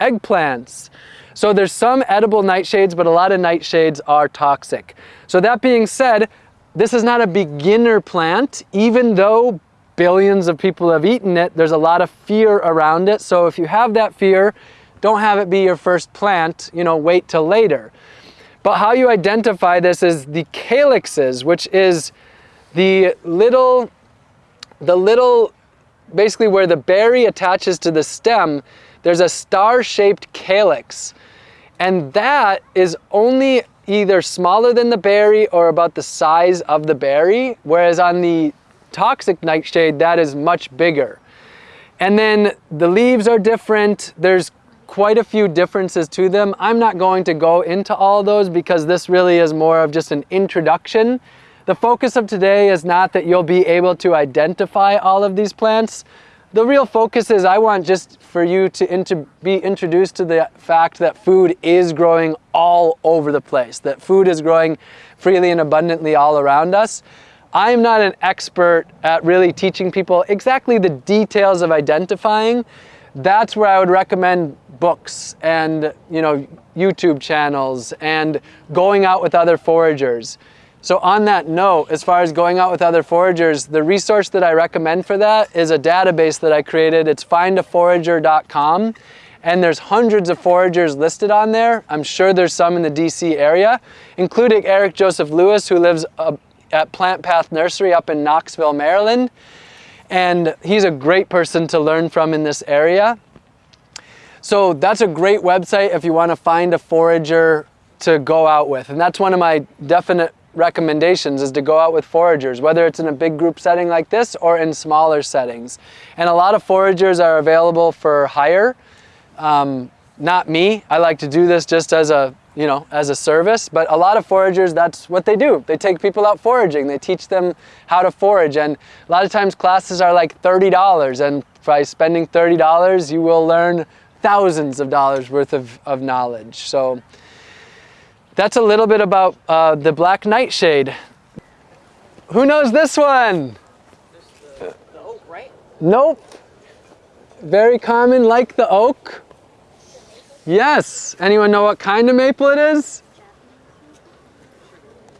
eggplants. So there's some edible nightshades, but a lot of nightshades are toxic. So that being said, this is not a beginner plant, even though billions of people have eaten it, there's a lot of fear around it. So if you have that fear, don't have it be your first plant, you know, wait till later. But how you identify this is the calyxes, which is the little, the little, basically where the berry attaches to the stem, there's a star-shaped calyx. And that is only either smaller than the berry or about the size of the berry, whereas on the toxic nightshade, that is much bigger. And then the leaves are different. There's quite a few differences to them. I'm not going to go into all those because this really is more of just an introduction. The focus of today is not that you'll be able to identify all of these plants. The real focus is I want just for you to be introduced to the fact that food is growing all over the place, that food is growing freely and abundantly all around us. I'm not an expert at really teaching people exactly the details of identifying. that's where I would recommend books and you know YouTube channels and going out with other foragers. So on that note, as far as going out with other foragers, the resource that I recommend for that is a database that I created. It's findaforager.com and there's hundreds of foragers listed on there. I'm sure there's some in the DC area, including Eric Joseph Lewis who lives uh, at Plant Path Nursery up in Knoxville, Maryland. And he's a great person to learn from in this area. So that's a great website if you want to find a forager to go out with. And that's one of my definite recommendations is to go out with foragers, whether it's in a big group setting like this or in smaller settings. And a lot of foragers are available for hire. Um, not me, I like to do this just as a, you know, as a service, but a lot of foragers, that's what they do. They take people out foraging. They teach them how to forage. And a lot of times classes are like $30 and by spending $30, you will learn thousands of dollars worth of, of knowledge. So that's a little bit about uh, the black nightshade. Who knows this one? The oak, right? Nope. Very common like the oak. Yes. Anyone know what kind of maple it is?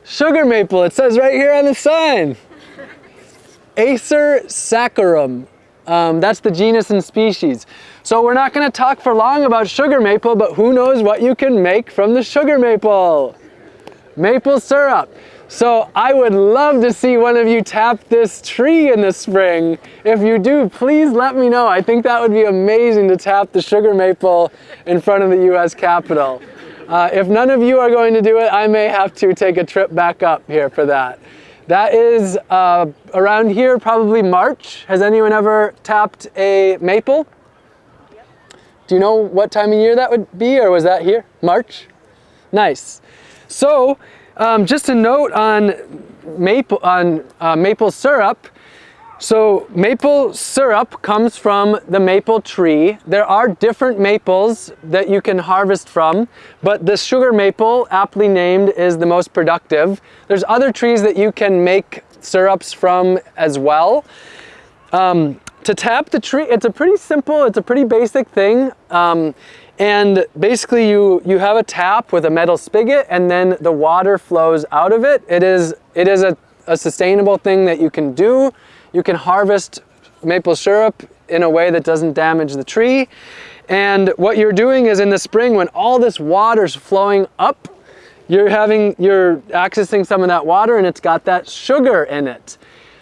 Sugar maple. It says right here on the sign. Acer saccharum. Um, that's the genus and species. So we're not going to talk for long about sugar maple, but who knows what you can make from the sugar maple? Maple syrup. So I would love to see one of you tap this tree in the spring. If you do, please let me know. I think that would be amazing to tap the sugar maple in front of the US Capitol. Uh, if none of you are going to do it, I may have to take a trip back up here for that. That is uh, around here, probably March. Has anyone ever tapped a maple? Do you know what time of year that would be, or was that here? March? Nice. So, um, just a note on maple, on uh, maple syrup. So maple syrup comes from the maple tree. There are different maples that you can harvest from, but the sugar maple, aptly named, is the most productive. There's other trees that you can make syrups from as well. Um, to tap the tree, it's a pretty simple, it's a pretty basic thing. Um, and basically you, you have a tap with a metal spigot and then the water flows out of it. It is, it is a, a sustainable thing that you can do. You can harvest maple syrup in a way that doesn't damage the tree. And what you're doing is in the spring when all this water's flowing up, you're having, you're accessing some of that water and it's got that sugar in it.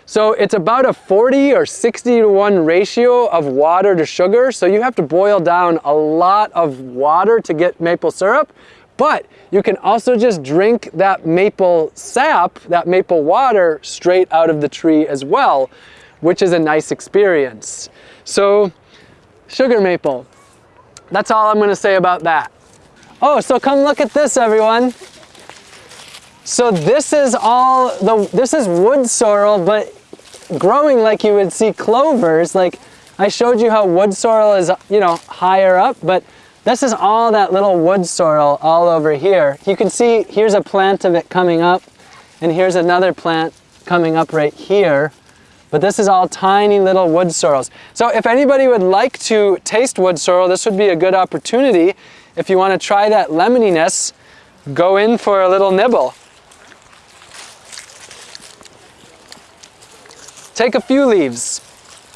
So it's about a 40 or 60 to 1 ratio of water to sugar. So you have to boil down a lot of water to get maple syrup. But you can also just drink that maple sap, that maple water, straight out of the tree as well, which is a nice experience. So, sugar maple. That's all I'm gonna say about that. Oh, so come look at this, everyone. So this is all, the this is wood sorrel, but growing like you would see clovers. Like I showed you how wood sorrel is, you know, higher up, but this is all that little wood sorrel all over here. You can see here's a plant of it coming up and here's another plant coming up right here. But this is all tiny little wood sorrels. So if anybody would like to taste wood sorrel, this would be a good opportunity. If you want to try that lemoniness, go in for a little nibble. Take a few leaves.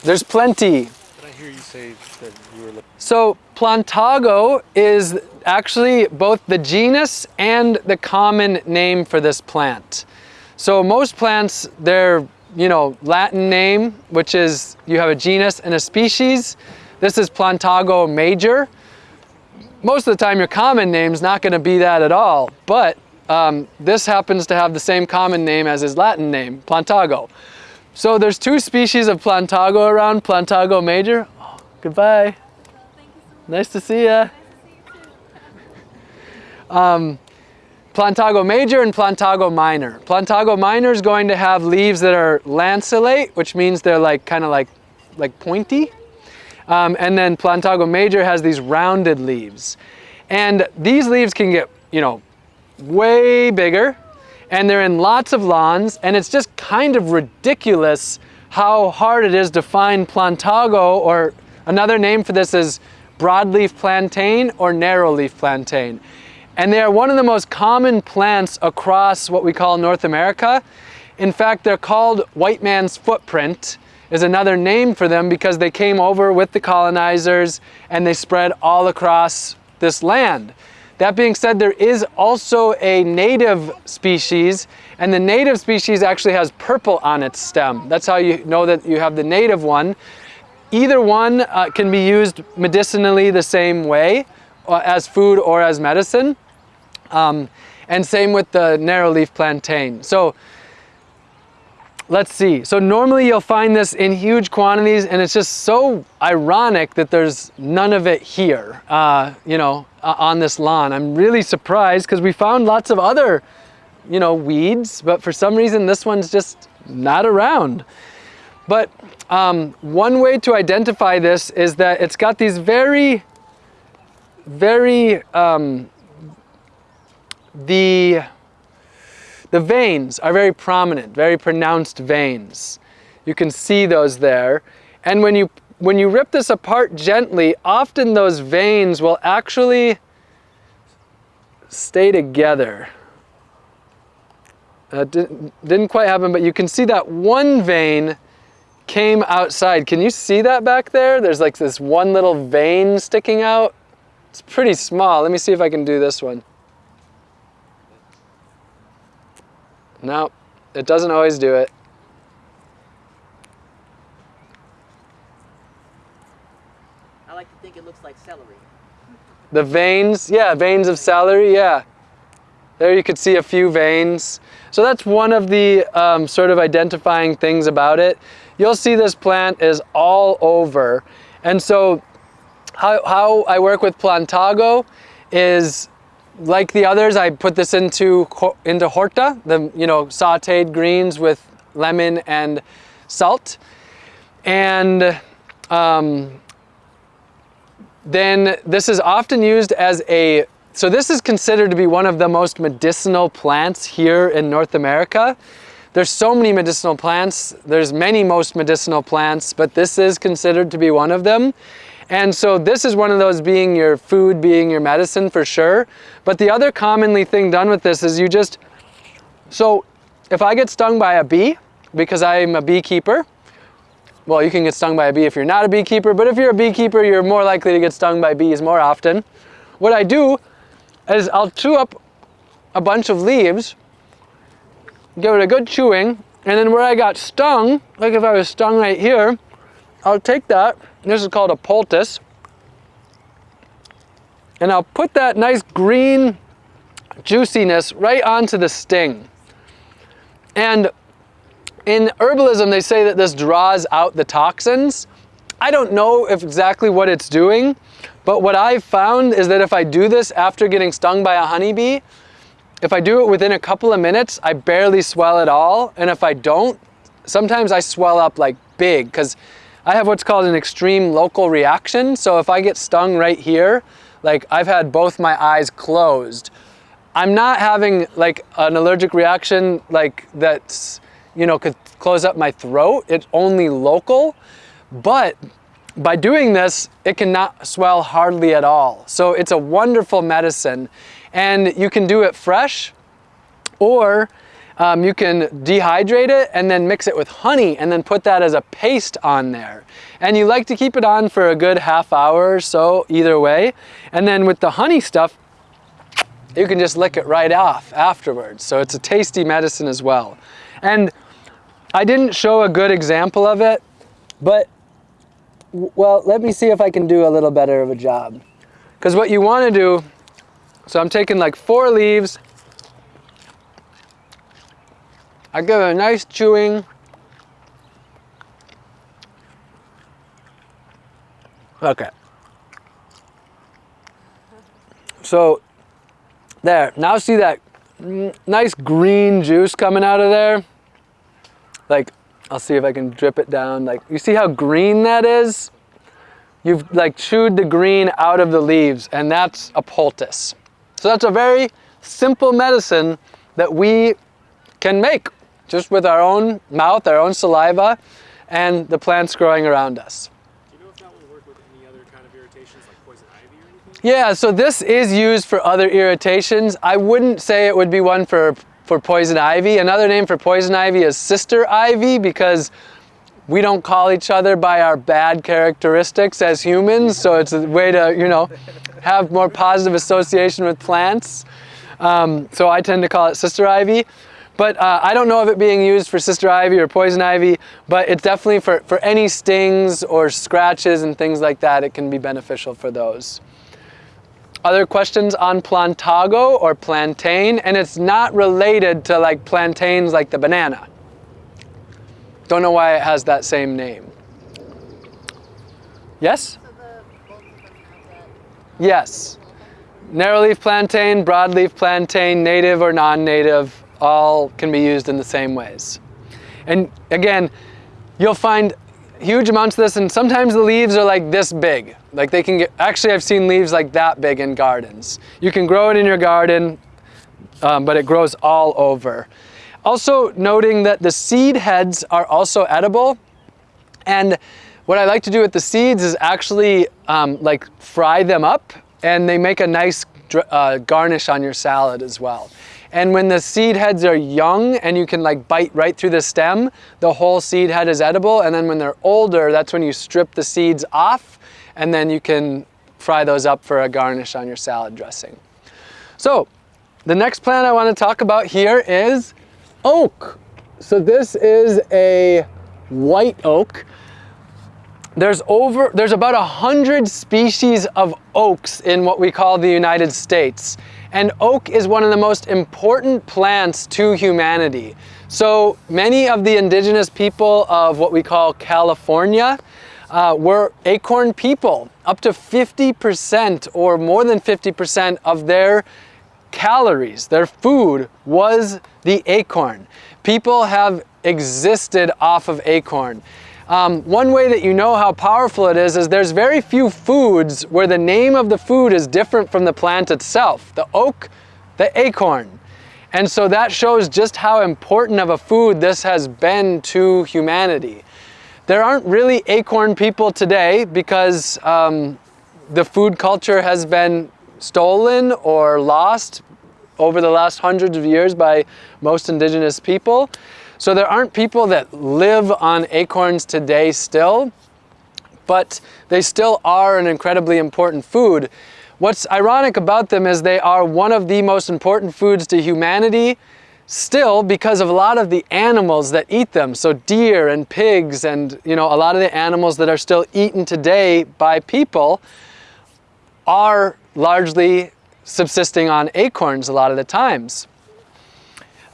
There's plenty. Did I hear you say that you were So Plantago is actually both the genus and the common name for this plant. So most plants, their you know Latin name, which is you have a genus and a species. This is Plantago major. Most of the time, your common name is not going to be that at all, but um, this happens to have the same common name as his Latin name, Plantago. So there's two species of Plantago around, Plantago major. Oh, goodbye. Nice to see ya. Um, Plantago major and Plantago minor. Plantago minor is going to have leaves that are lanceolate, which means they're like kind of like, like pointy. Um, and then Plantago major has these rounded leaves. And these leaves can get, you know, way bigger and they're in lots of lawns and it's just kind of ridiculous how hard it is to find Plantago or Another name for this is broadleaf plantain or narrowleaf plantain. And they are one of the most common plants across what we call North America. In fact, they're called white man's footprint is another name for them because they came over with the colonizers and they spread all across this land. That being said, there is also a native species and the native species actually has purple on its stem. That's how you know that you have the native one. Either one uh, can be used medicinally the same way uh, as food or as medicine. Um, and same with the narrow leaf plantain. So let's see. So normally you'll find this in huge quantities and it's just so ironic that there's none of it here, uh, you know, uh, on this lawn. I'm really surprised because we found lots of other, you know, weeds, but for some reason this one's just not around. But um, one way to identify this is that it's got these very, very um, the, the veins are very prominent, very pronounced veins. You can see those there. And when you, when you rip this apart gently, often those veins will actually stay together. Didn't, didn't quite happen, but you can see that one vein came outside. Can you see that back there? There's like this one little vein sticking out. It's pretty small. Let me see if I can do this one. No, it doesn't always do it. I like to think it looks like celery. The veins, yeah, veins of celery, yeah. There you could see a few veins. So that's one of the um, sort of identifying things about it. You'll see this plant is all over. And so how, how I work with Plantago is like the others, I put this into, into horta, the you know sauteed greens with lemon and salt. And um, then this is often used as a, so this is considered to be one of the most medicinal plants here in North America. There's so many medicinal plants. There's many most medicinal plants, but this is considered to be one of them. And so this is one of those being your food, being your medicine for sure. But the other commonly thing done with this is you just, so if I get stung by a bee, because I'm a beekeeper, well, you can get stung by a bee if you're not a beekeeper, but if you're a beekeeper, you're more likely to get stung by bees more often. What I do is I'll chew up a bunch of leaves, give it a good chewing, and then where I got stung, like if I was stung right here, I'll take that, this is called a poultice, and I'll put that nice green juiciness right onto the sting. And in herbalism, they say that this draws out the toxins. I don't know if exactly what it's doing, but what I've found is that if I do this after getting stung by a honeybee, if I do it within a couple of minutes, I barely swell at all. And if I don't, sometimes I swell up like big because I have what's called an extreme local reaction. So if I get stung right here, like I've had both my eyes closed. I'm not having like an allergic reaction like that's, you know, could close up my throat. It's only local, but by doing this, it cannot swell hardly at all. So it's a wonderful medicine and you can do it fresh or um, you can dehydrate it and then mix it with honey and then put that as a paste on there. And you like to keep it on for a good half hour or so either way. And then with the honey stuff, you can just lick it right off afterwards. So it's a tasty medicine as well. And I didn't show a good example of it, but well, let me see if I can do a little better of a job. Because what you want to do, so I'm taking like four leaves, I give it a nice chewing. Okay. So there, now see that nice green juice coming out of there? Like, I'll see if I can drip it down. Like, you see how green that is? You've like chewed the green out of the leaves and that's a poultice. So that's a very simple medicine that we can make just with our own mouth, our own saliva, and the plants growing around us. Do you know if that would work with any other kind of irritations like poison ivy? Yeah, so this is used for other irritations. I wouldn't say it would be one for, for poison ivy. Another name for poison ivy is sister ivy because we don't call each other by our bad characteristics as humans, so it's a way to, you know, have more positive association with plants. Um, so I tend to call it sister ivy. But uh, I don't know of it being used for sister ivy or poison ivy, but it's definitely for, for any stings or scratches and things like that, it can be beneficial for those. Other questions on plantago or plantain, and it's not related to like plantains like the banana. Don't know why it has that same name. Yes? So the both of them have. Yes. Narrowleaf plantain, broadleaf plantain, native or non-native, all can be used in the same ways. And again, you'll find huge amounts of this and sometimes the leaves are like this big. Like they can get, actually I've seen leaves like that big in gardens. You can grow it in your garden, um, but it grows all over. Also noting that the seed heads are also edible. And what I like to do with the seeds is actually um, like fry them up and they make a nice uh, garnish on your salad as well. And when the seed heads are young and you can like bite right through the stem, the whole seed head is edible. And then when they're older, that's when you strip the seeds off and then you can fry those up for a garnish on your salad dressing. So the next plant I want to talk about here is oak. So this is a white oak. There's over, there's about a hundred species of oaks in what we call the United States. And oak is one of the most important plants to humanity. So many of the indigenous people of what we call California uh, were acorn people. Up to 50% or more than 50% of their calories, their food was the acorn. People have existed off of acorn. Um, one way that you know how powerful it is is there's very few foods where the name of the food is different from the plant itself. The oak, the acorn. And so that shows just how important of a food this has been to humanity. There aren't really acorn people today because um, the food culture has been stolen or lost over the last hundreds of years by most indigenous people. So there aren't people that live on acorns today still, but they still are an incredibly important food. What's ironic about them is they are one of the most important foods to humanity still because of a lot of the animals that eat them. So deer and pigs and you know a lot of the animals that are still eaten today by people are largely subsisting on acorns a lot of the times.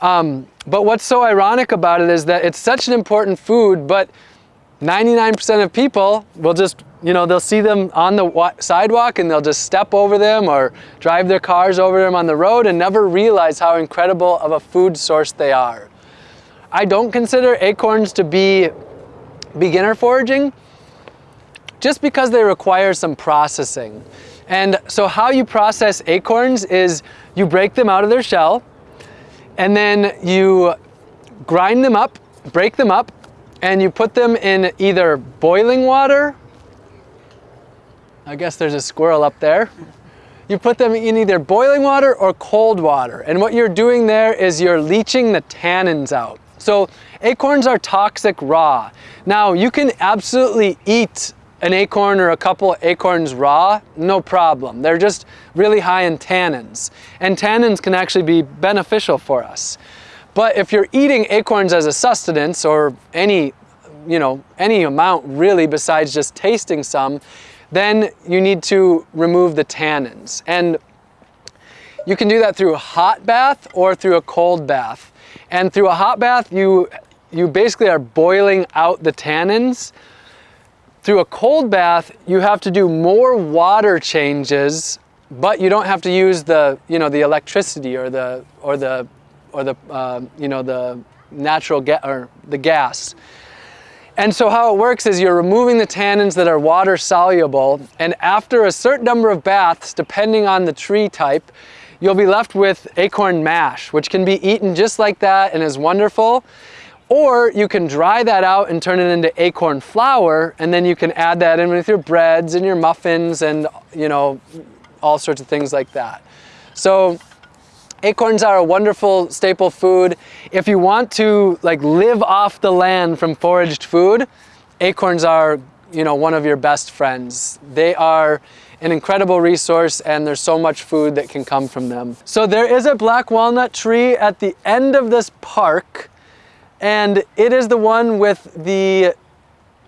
Um, but what's so ironic about it is that it's such an important food, but 99% of people will just, you know, they'll see them on the sidewalk and they'll just step over them or drive their cars over them on the road and never realize how incredible of a food source they are. I don't consider acorns to be beginner foraging just because they require some processing. And so how you process acorns is you break them out of their shell, and then you grind them up, break them up, and you put them in either boiling water, I guess there's a squirrel up there. You put them in either boiling water or cold water. And what you're doing there is you're leaching the tannins out. So acorns are toxic raw. Now you can absolutely eat an acorn or a couple acorns raw, no problem. They're just really high in tannins. And tannins can actually be beneficial for us. But if you're eating acorns as a sustenance or any, you know, any amount really besides just tasting some, then you need to remove the tannins. And you can do that through a hot bath or through a cold bath. And through a hot bath, you, you basically are boiling out the tannins through a cold bath, you have to do more water changes, but you don't have to use the, you know, the electricity or the, or the, or the, uh, you know, the natural gas or the gas. And so how it works is you're removing the tannins that are water soluble, and after a certain number of baths, depending on the tree type, you'll be left with acorn mash, which can be eaten just like that and is wonderful. Or you can dry that out and turn it into acorn flour, and then you can add that in with your breads and your muffins and, you know, all sorts of things like that. So acorns are a wonderful staple food. If you want to like live off the land from foraged food, acorns are, you know, one of your best friends. They are an incredible resource and there's so much food that can come from them. So there is a black walnut tree at the end of this park and it is the one with the,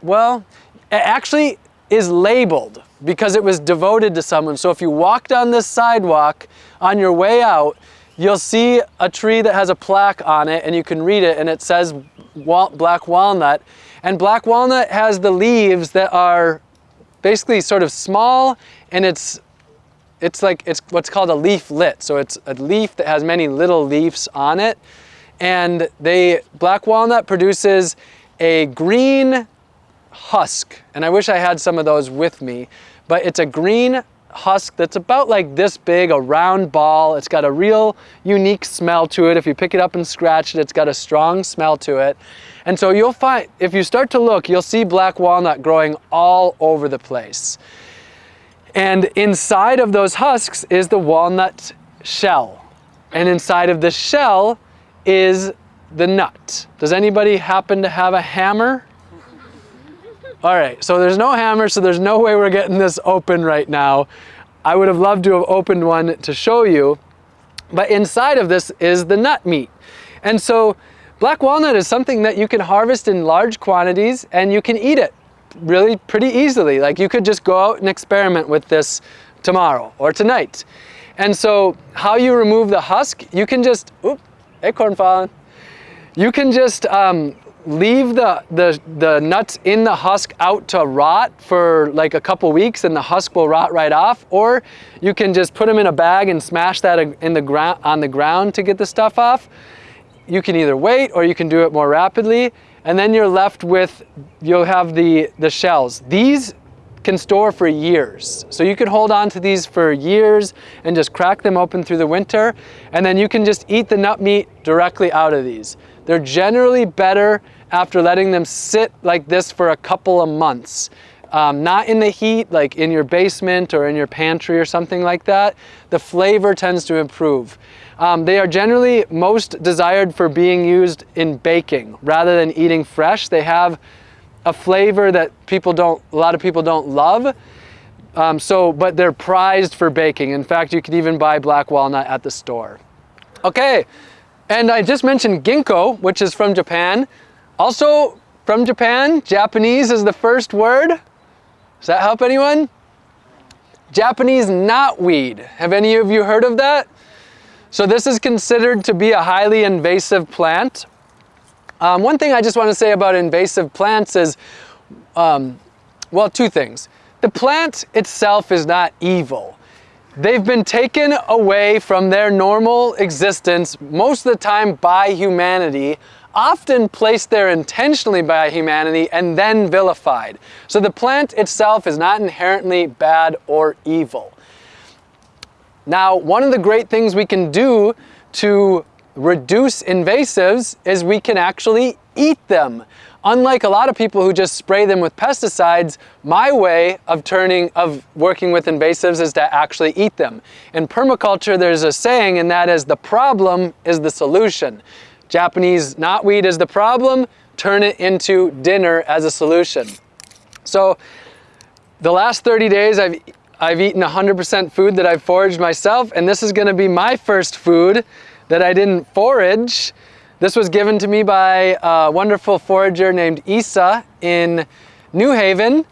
well, it actually is labeled because it was devoted to someone. So if you walk down this sidewalk on your way out, you'll see a tree that has a plaque on it and you can read it and it says wal black walnut. And black walnut has the leaves that are basically sort of small and it's it's like it's what's called a leaflet. So it's a leaf that has many little leaves on it. And they black walnut produces a green husk. And I wish I had some of those with me, but it's a green husk that's about like this big, a round ball. It's got a real unique smell to it. If you pick it up and scratch it, it's got a strong smell to it. And so you'll find, if you start to look, you'll see black walnut growing all over the place. And inside of those husks is the walnut shell. And inside of the shell is the nut. Does anybody happen to have a hammer? All right, so there's no hammer, so there's no way we're getting this open right now. I would have loved to have opened one to show you, but inside of this is the nut meat. And so black walnut is something that you can harvest in large quantities and you can eat it really pretty easily. Like you could just go out and experiment with this tomorrow or tonight. And so how you remove the husk, you can just, oop, acorn. You can just um, leave the, the, the nuts in the husk out to rot for like a couple weeks and the husk will rot right off or you can just put them in a bag and smash that in the ground on the ground to get the stuff off. You can either wait or you can do it more rapidly and then you're left with, you'll have the, the shells. These can store for years. So you can hold on to these for years and just crack them open through the winter and then you can just eat the nut meat directly out of these. They're generally better after letting them sit like this for a couple of months. Um, not in the heat, like in your basement or in your pantry or something like that. The flavor tends to improve. Um, they are generally most desired for being used in baking rather than eating fresh. They have a flavor that people don't, a lot of people don't love. Um, so, but they're prized for baking. In fact, you can even buy black walnut at the store. Okay, and I just mentioned ginkgo, which is from Japan. Also from Japan, Japanese is the first word. Does that help anyone? Japanese knotweed. Have any of you heard of that? So this is considered to be a highly invasive plant. Um, one thing I just want to say about invasive plants is, um, well, two things. The plant itself is not evil. They've been taken away from their normal existence most of the time by humanity often placed there intentionally by humanity and then vilified. So the plant itself is not inherently bad or evil. Now, one of the great things we can do to reduce invasives is we can actually eat them. Unlike a lot of people who just spray them with pesticides, my way of turning, of working with invasives is to actually eat them. In permaculture, there's a saying, and that is the problem is the solution. Japanese knotweed is the problem, turn it into dinner as a solution. So the last 30 days I've, I've eaten 100% food that I've foraged myself and this is gonna be my first food that I didn't forage. This was given to me by a wonderful forager named Isa in New Haven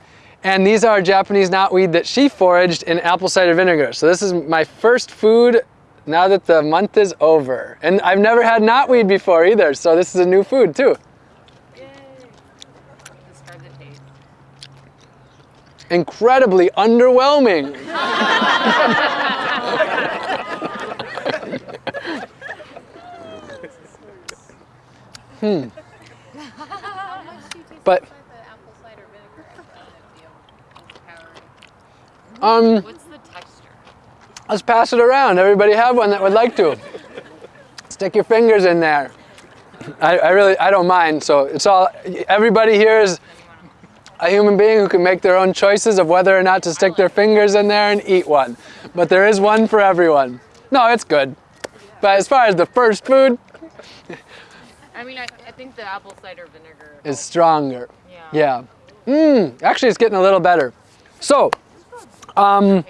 and these are Japanese knotweed that she foraged in apple cider vinegar. So this is my first food now that the month is over. And I've never had knotweed before either, so this is a new food too. Describe the taste. Incredibly underwhelming. *laughs* *laughs* hmm. But um, What's the texture? Let's pass it around. Everybody have one that would like to. Stick your fingers in there. I, I really, I don't mind. So it's all, everybody here is, a human being who can make their own choices of whether or not to stick their fingers in there and eat one. But there is one for everyone. No, it's good. But as far as the first food, I mean, I, I think the apple cider vinegar. is stronger. Yeah. Yeah. Mmm, actually it's getting a little better. So, um,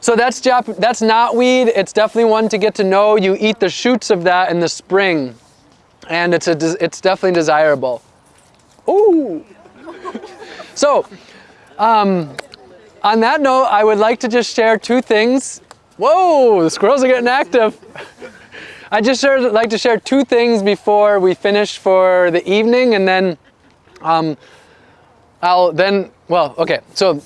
so that's Jap that's knotweed. It's definitely one to get to know. You eat the shoots of that in the spring, and it's a it's definitely desirable. Ooh. *laughs* so, um, on that note, I would like to just share two things. Whoa, the squirrels are getting active. *laughs* I just share, like to share two things before we finish for the evening, and then um, I'll then, well, okay, so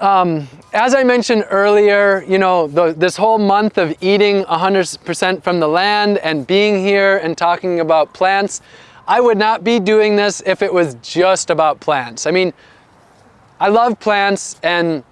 um, as I mentioned earlier, you know, the, this whole month of eating 100% from the land and being here and talking about plants, I would not be doing this if it was just about plants. I mean, I love plants and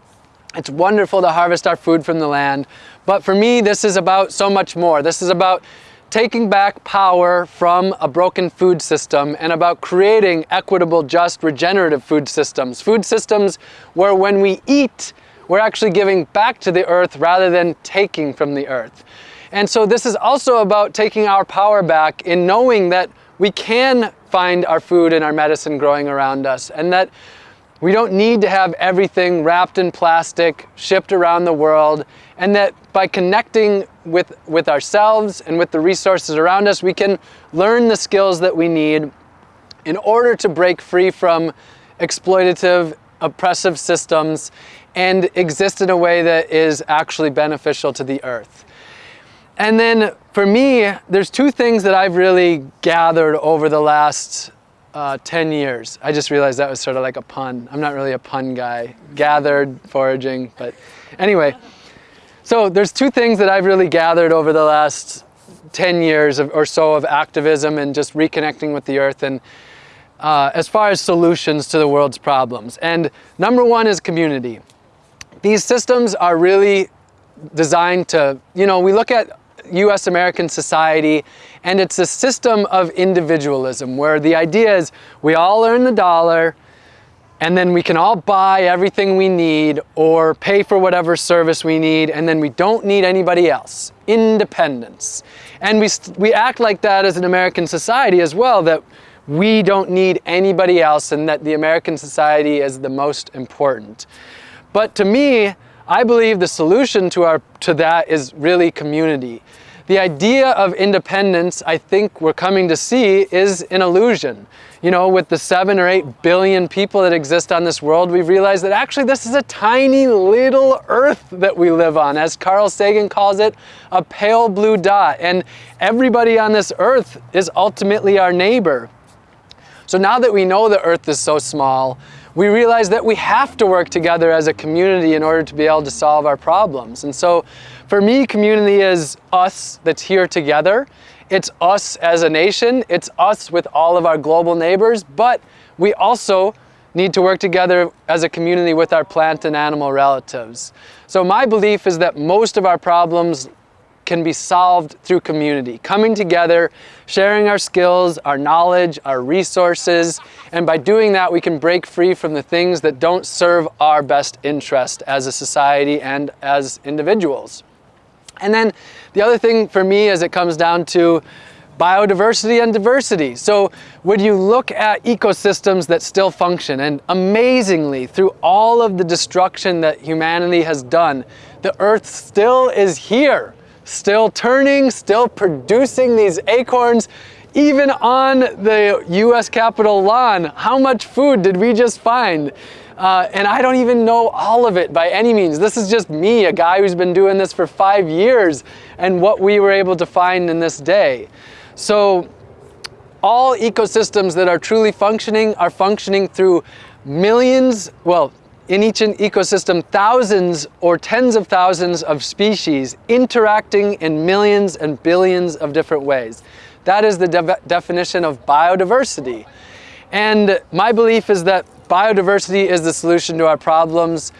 it's wonderful to harvest our food from the land, but for me, this is about so much more. This is about taking back power from a broken food system and about creating equitable, just, regenerative food systems. Food systems where when we eat, we're actually giving back to the earth rather than taking from the earth. And so this is also about taking our power back in knowing that we can find our food and our medicine growing around us and that we don't need to have everything wrapped in plastic, shipped around the world, and that by connecting with, with ourselves and with the resources around us, we can learn the skills that we need in order to break free from exploitative, oppressive systems and exist in a way that is actually beneficial to the earth. And then for me, there's two things that I've really gathered over the last uh, 10 years. I just realized that was sort of like a pun. I'm not really a pun guy. Gathered, foraging, but anyway. So there's two things that I've really gathered over the last 10 years of, or so of activism and just reconnecting with the earth and uh, as far as solutions to the world's problems. And number one is community. These systems are really designed to, you know, we look at US American society and it's a system of individualism where the idea is we all earn the dollar and then we can all buy everything we need or pay for whatever service we need and then we don't need anybody else. Independence. And we, we act like that as an American society as well, that we don't need anybody else and that the American society is the most important. But to me, I believe the solution to, our, to that is really community. The idea of independence, I think we're coming to see, is an illusion. You know, with the seven or eight billion people that exist on this world, we've realized that actually this is a tiny little earth that we live on. As Carl Sagan calls it, a pale blue dot. And everybody on this earth is ultimately our neighbor. So now that we know the earth is so small, we realize that we have to work together as a community in order to be able to solve our problems. And so for me, community is us that's here together. It's us as a nation. It's us with all of our global neighbors, but we also need to work together as a community with our plant and animal relatives. So my belief is that most of our problems can be solved through community, coming together, sharing our skills, our knowledge, our resources, and by doing that we can break free from the things that don't serve our best interest as a society and as individuals. And then the other thing for me is it comes down to biodiversity and diversity. So when you look at ecosystems that still function, and amazingly, through all of the destruction that humanity has done, the earth still is here still turning, still producing these acorns, even on the US Capitol lawn. How much food did we just find? Uh, and I don't even know all of it by any means. This is just me, a guy who's been doing this for five years, and what we were able to find in this day. So all ecosystems that are truly functioning are functioning through millions, well, in each ecosystem thousands or tens of thousands of species interacting in millions and billions of different ways. That is the de definition of biodiversity. And my belief is that biodiversity is the solution to our problems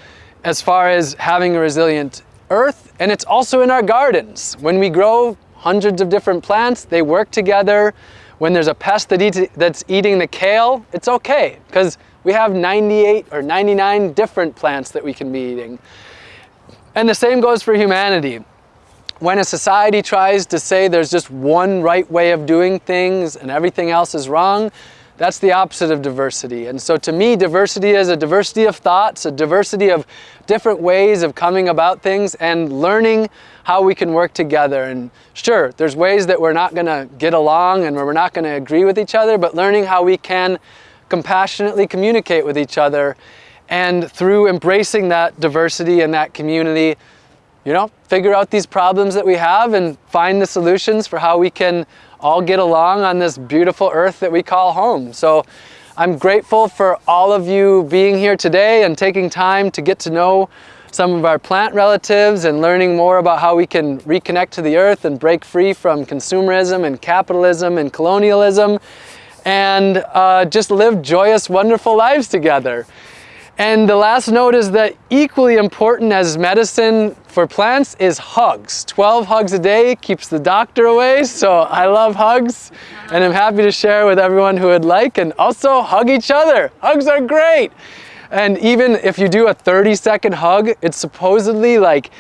as far as having a resilient earth, and it's also in our gardens. When we grow hundreds of different plants, they work together. When there's a pest that eats, that's eating the kale, it's okay, because we have 98 or 99 different plants that we can be eating. And the same goes for humanity. When a society tries to say there's just one right way of doing things and everything else is wrong, that's the opposite of diversity. And so to me, diversity is a diversity of thoughts, a diversity of different ways of coming about things and learning how we can work together. And sure, there's ways that we're not gonna get along and we're not gonna agree with each other, but learning how we can compassionately communicate with each other and through embracing that diversity and that community, you know, figure out these problems that we have and find the solutions for how we can all get along on this beautiful earth that we call home. So I'm grateful for all of you being here today and taking time to get to know some of our plant relatives and learning more about how we can reconnect to the earth and break free from consumerism and capitalism and colonialism and uh, just live joyous, wonderful lives together. And the last note is that equally important as medicine for plants is hugs. 12 hugs a day keeps the doctor away, so I love hugs and I'm happy to share with everyone who would like and also hug each other. Hugs are great. And even if you do a 30 second hug, it supposedly like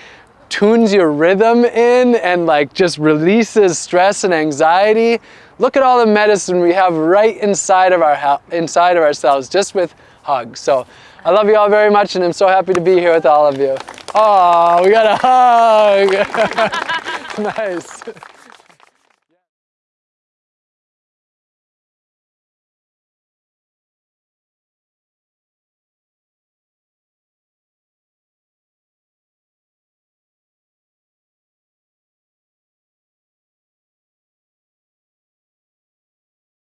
tunes your rhythm in and like just releases stress and anxiety. Look at all the medicine we have right inside of our inside of ourselves just with hugs. So I love you all very much and I'm so happy to be here with all of you. Oh, we got a hug. *laughs* nice.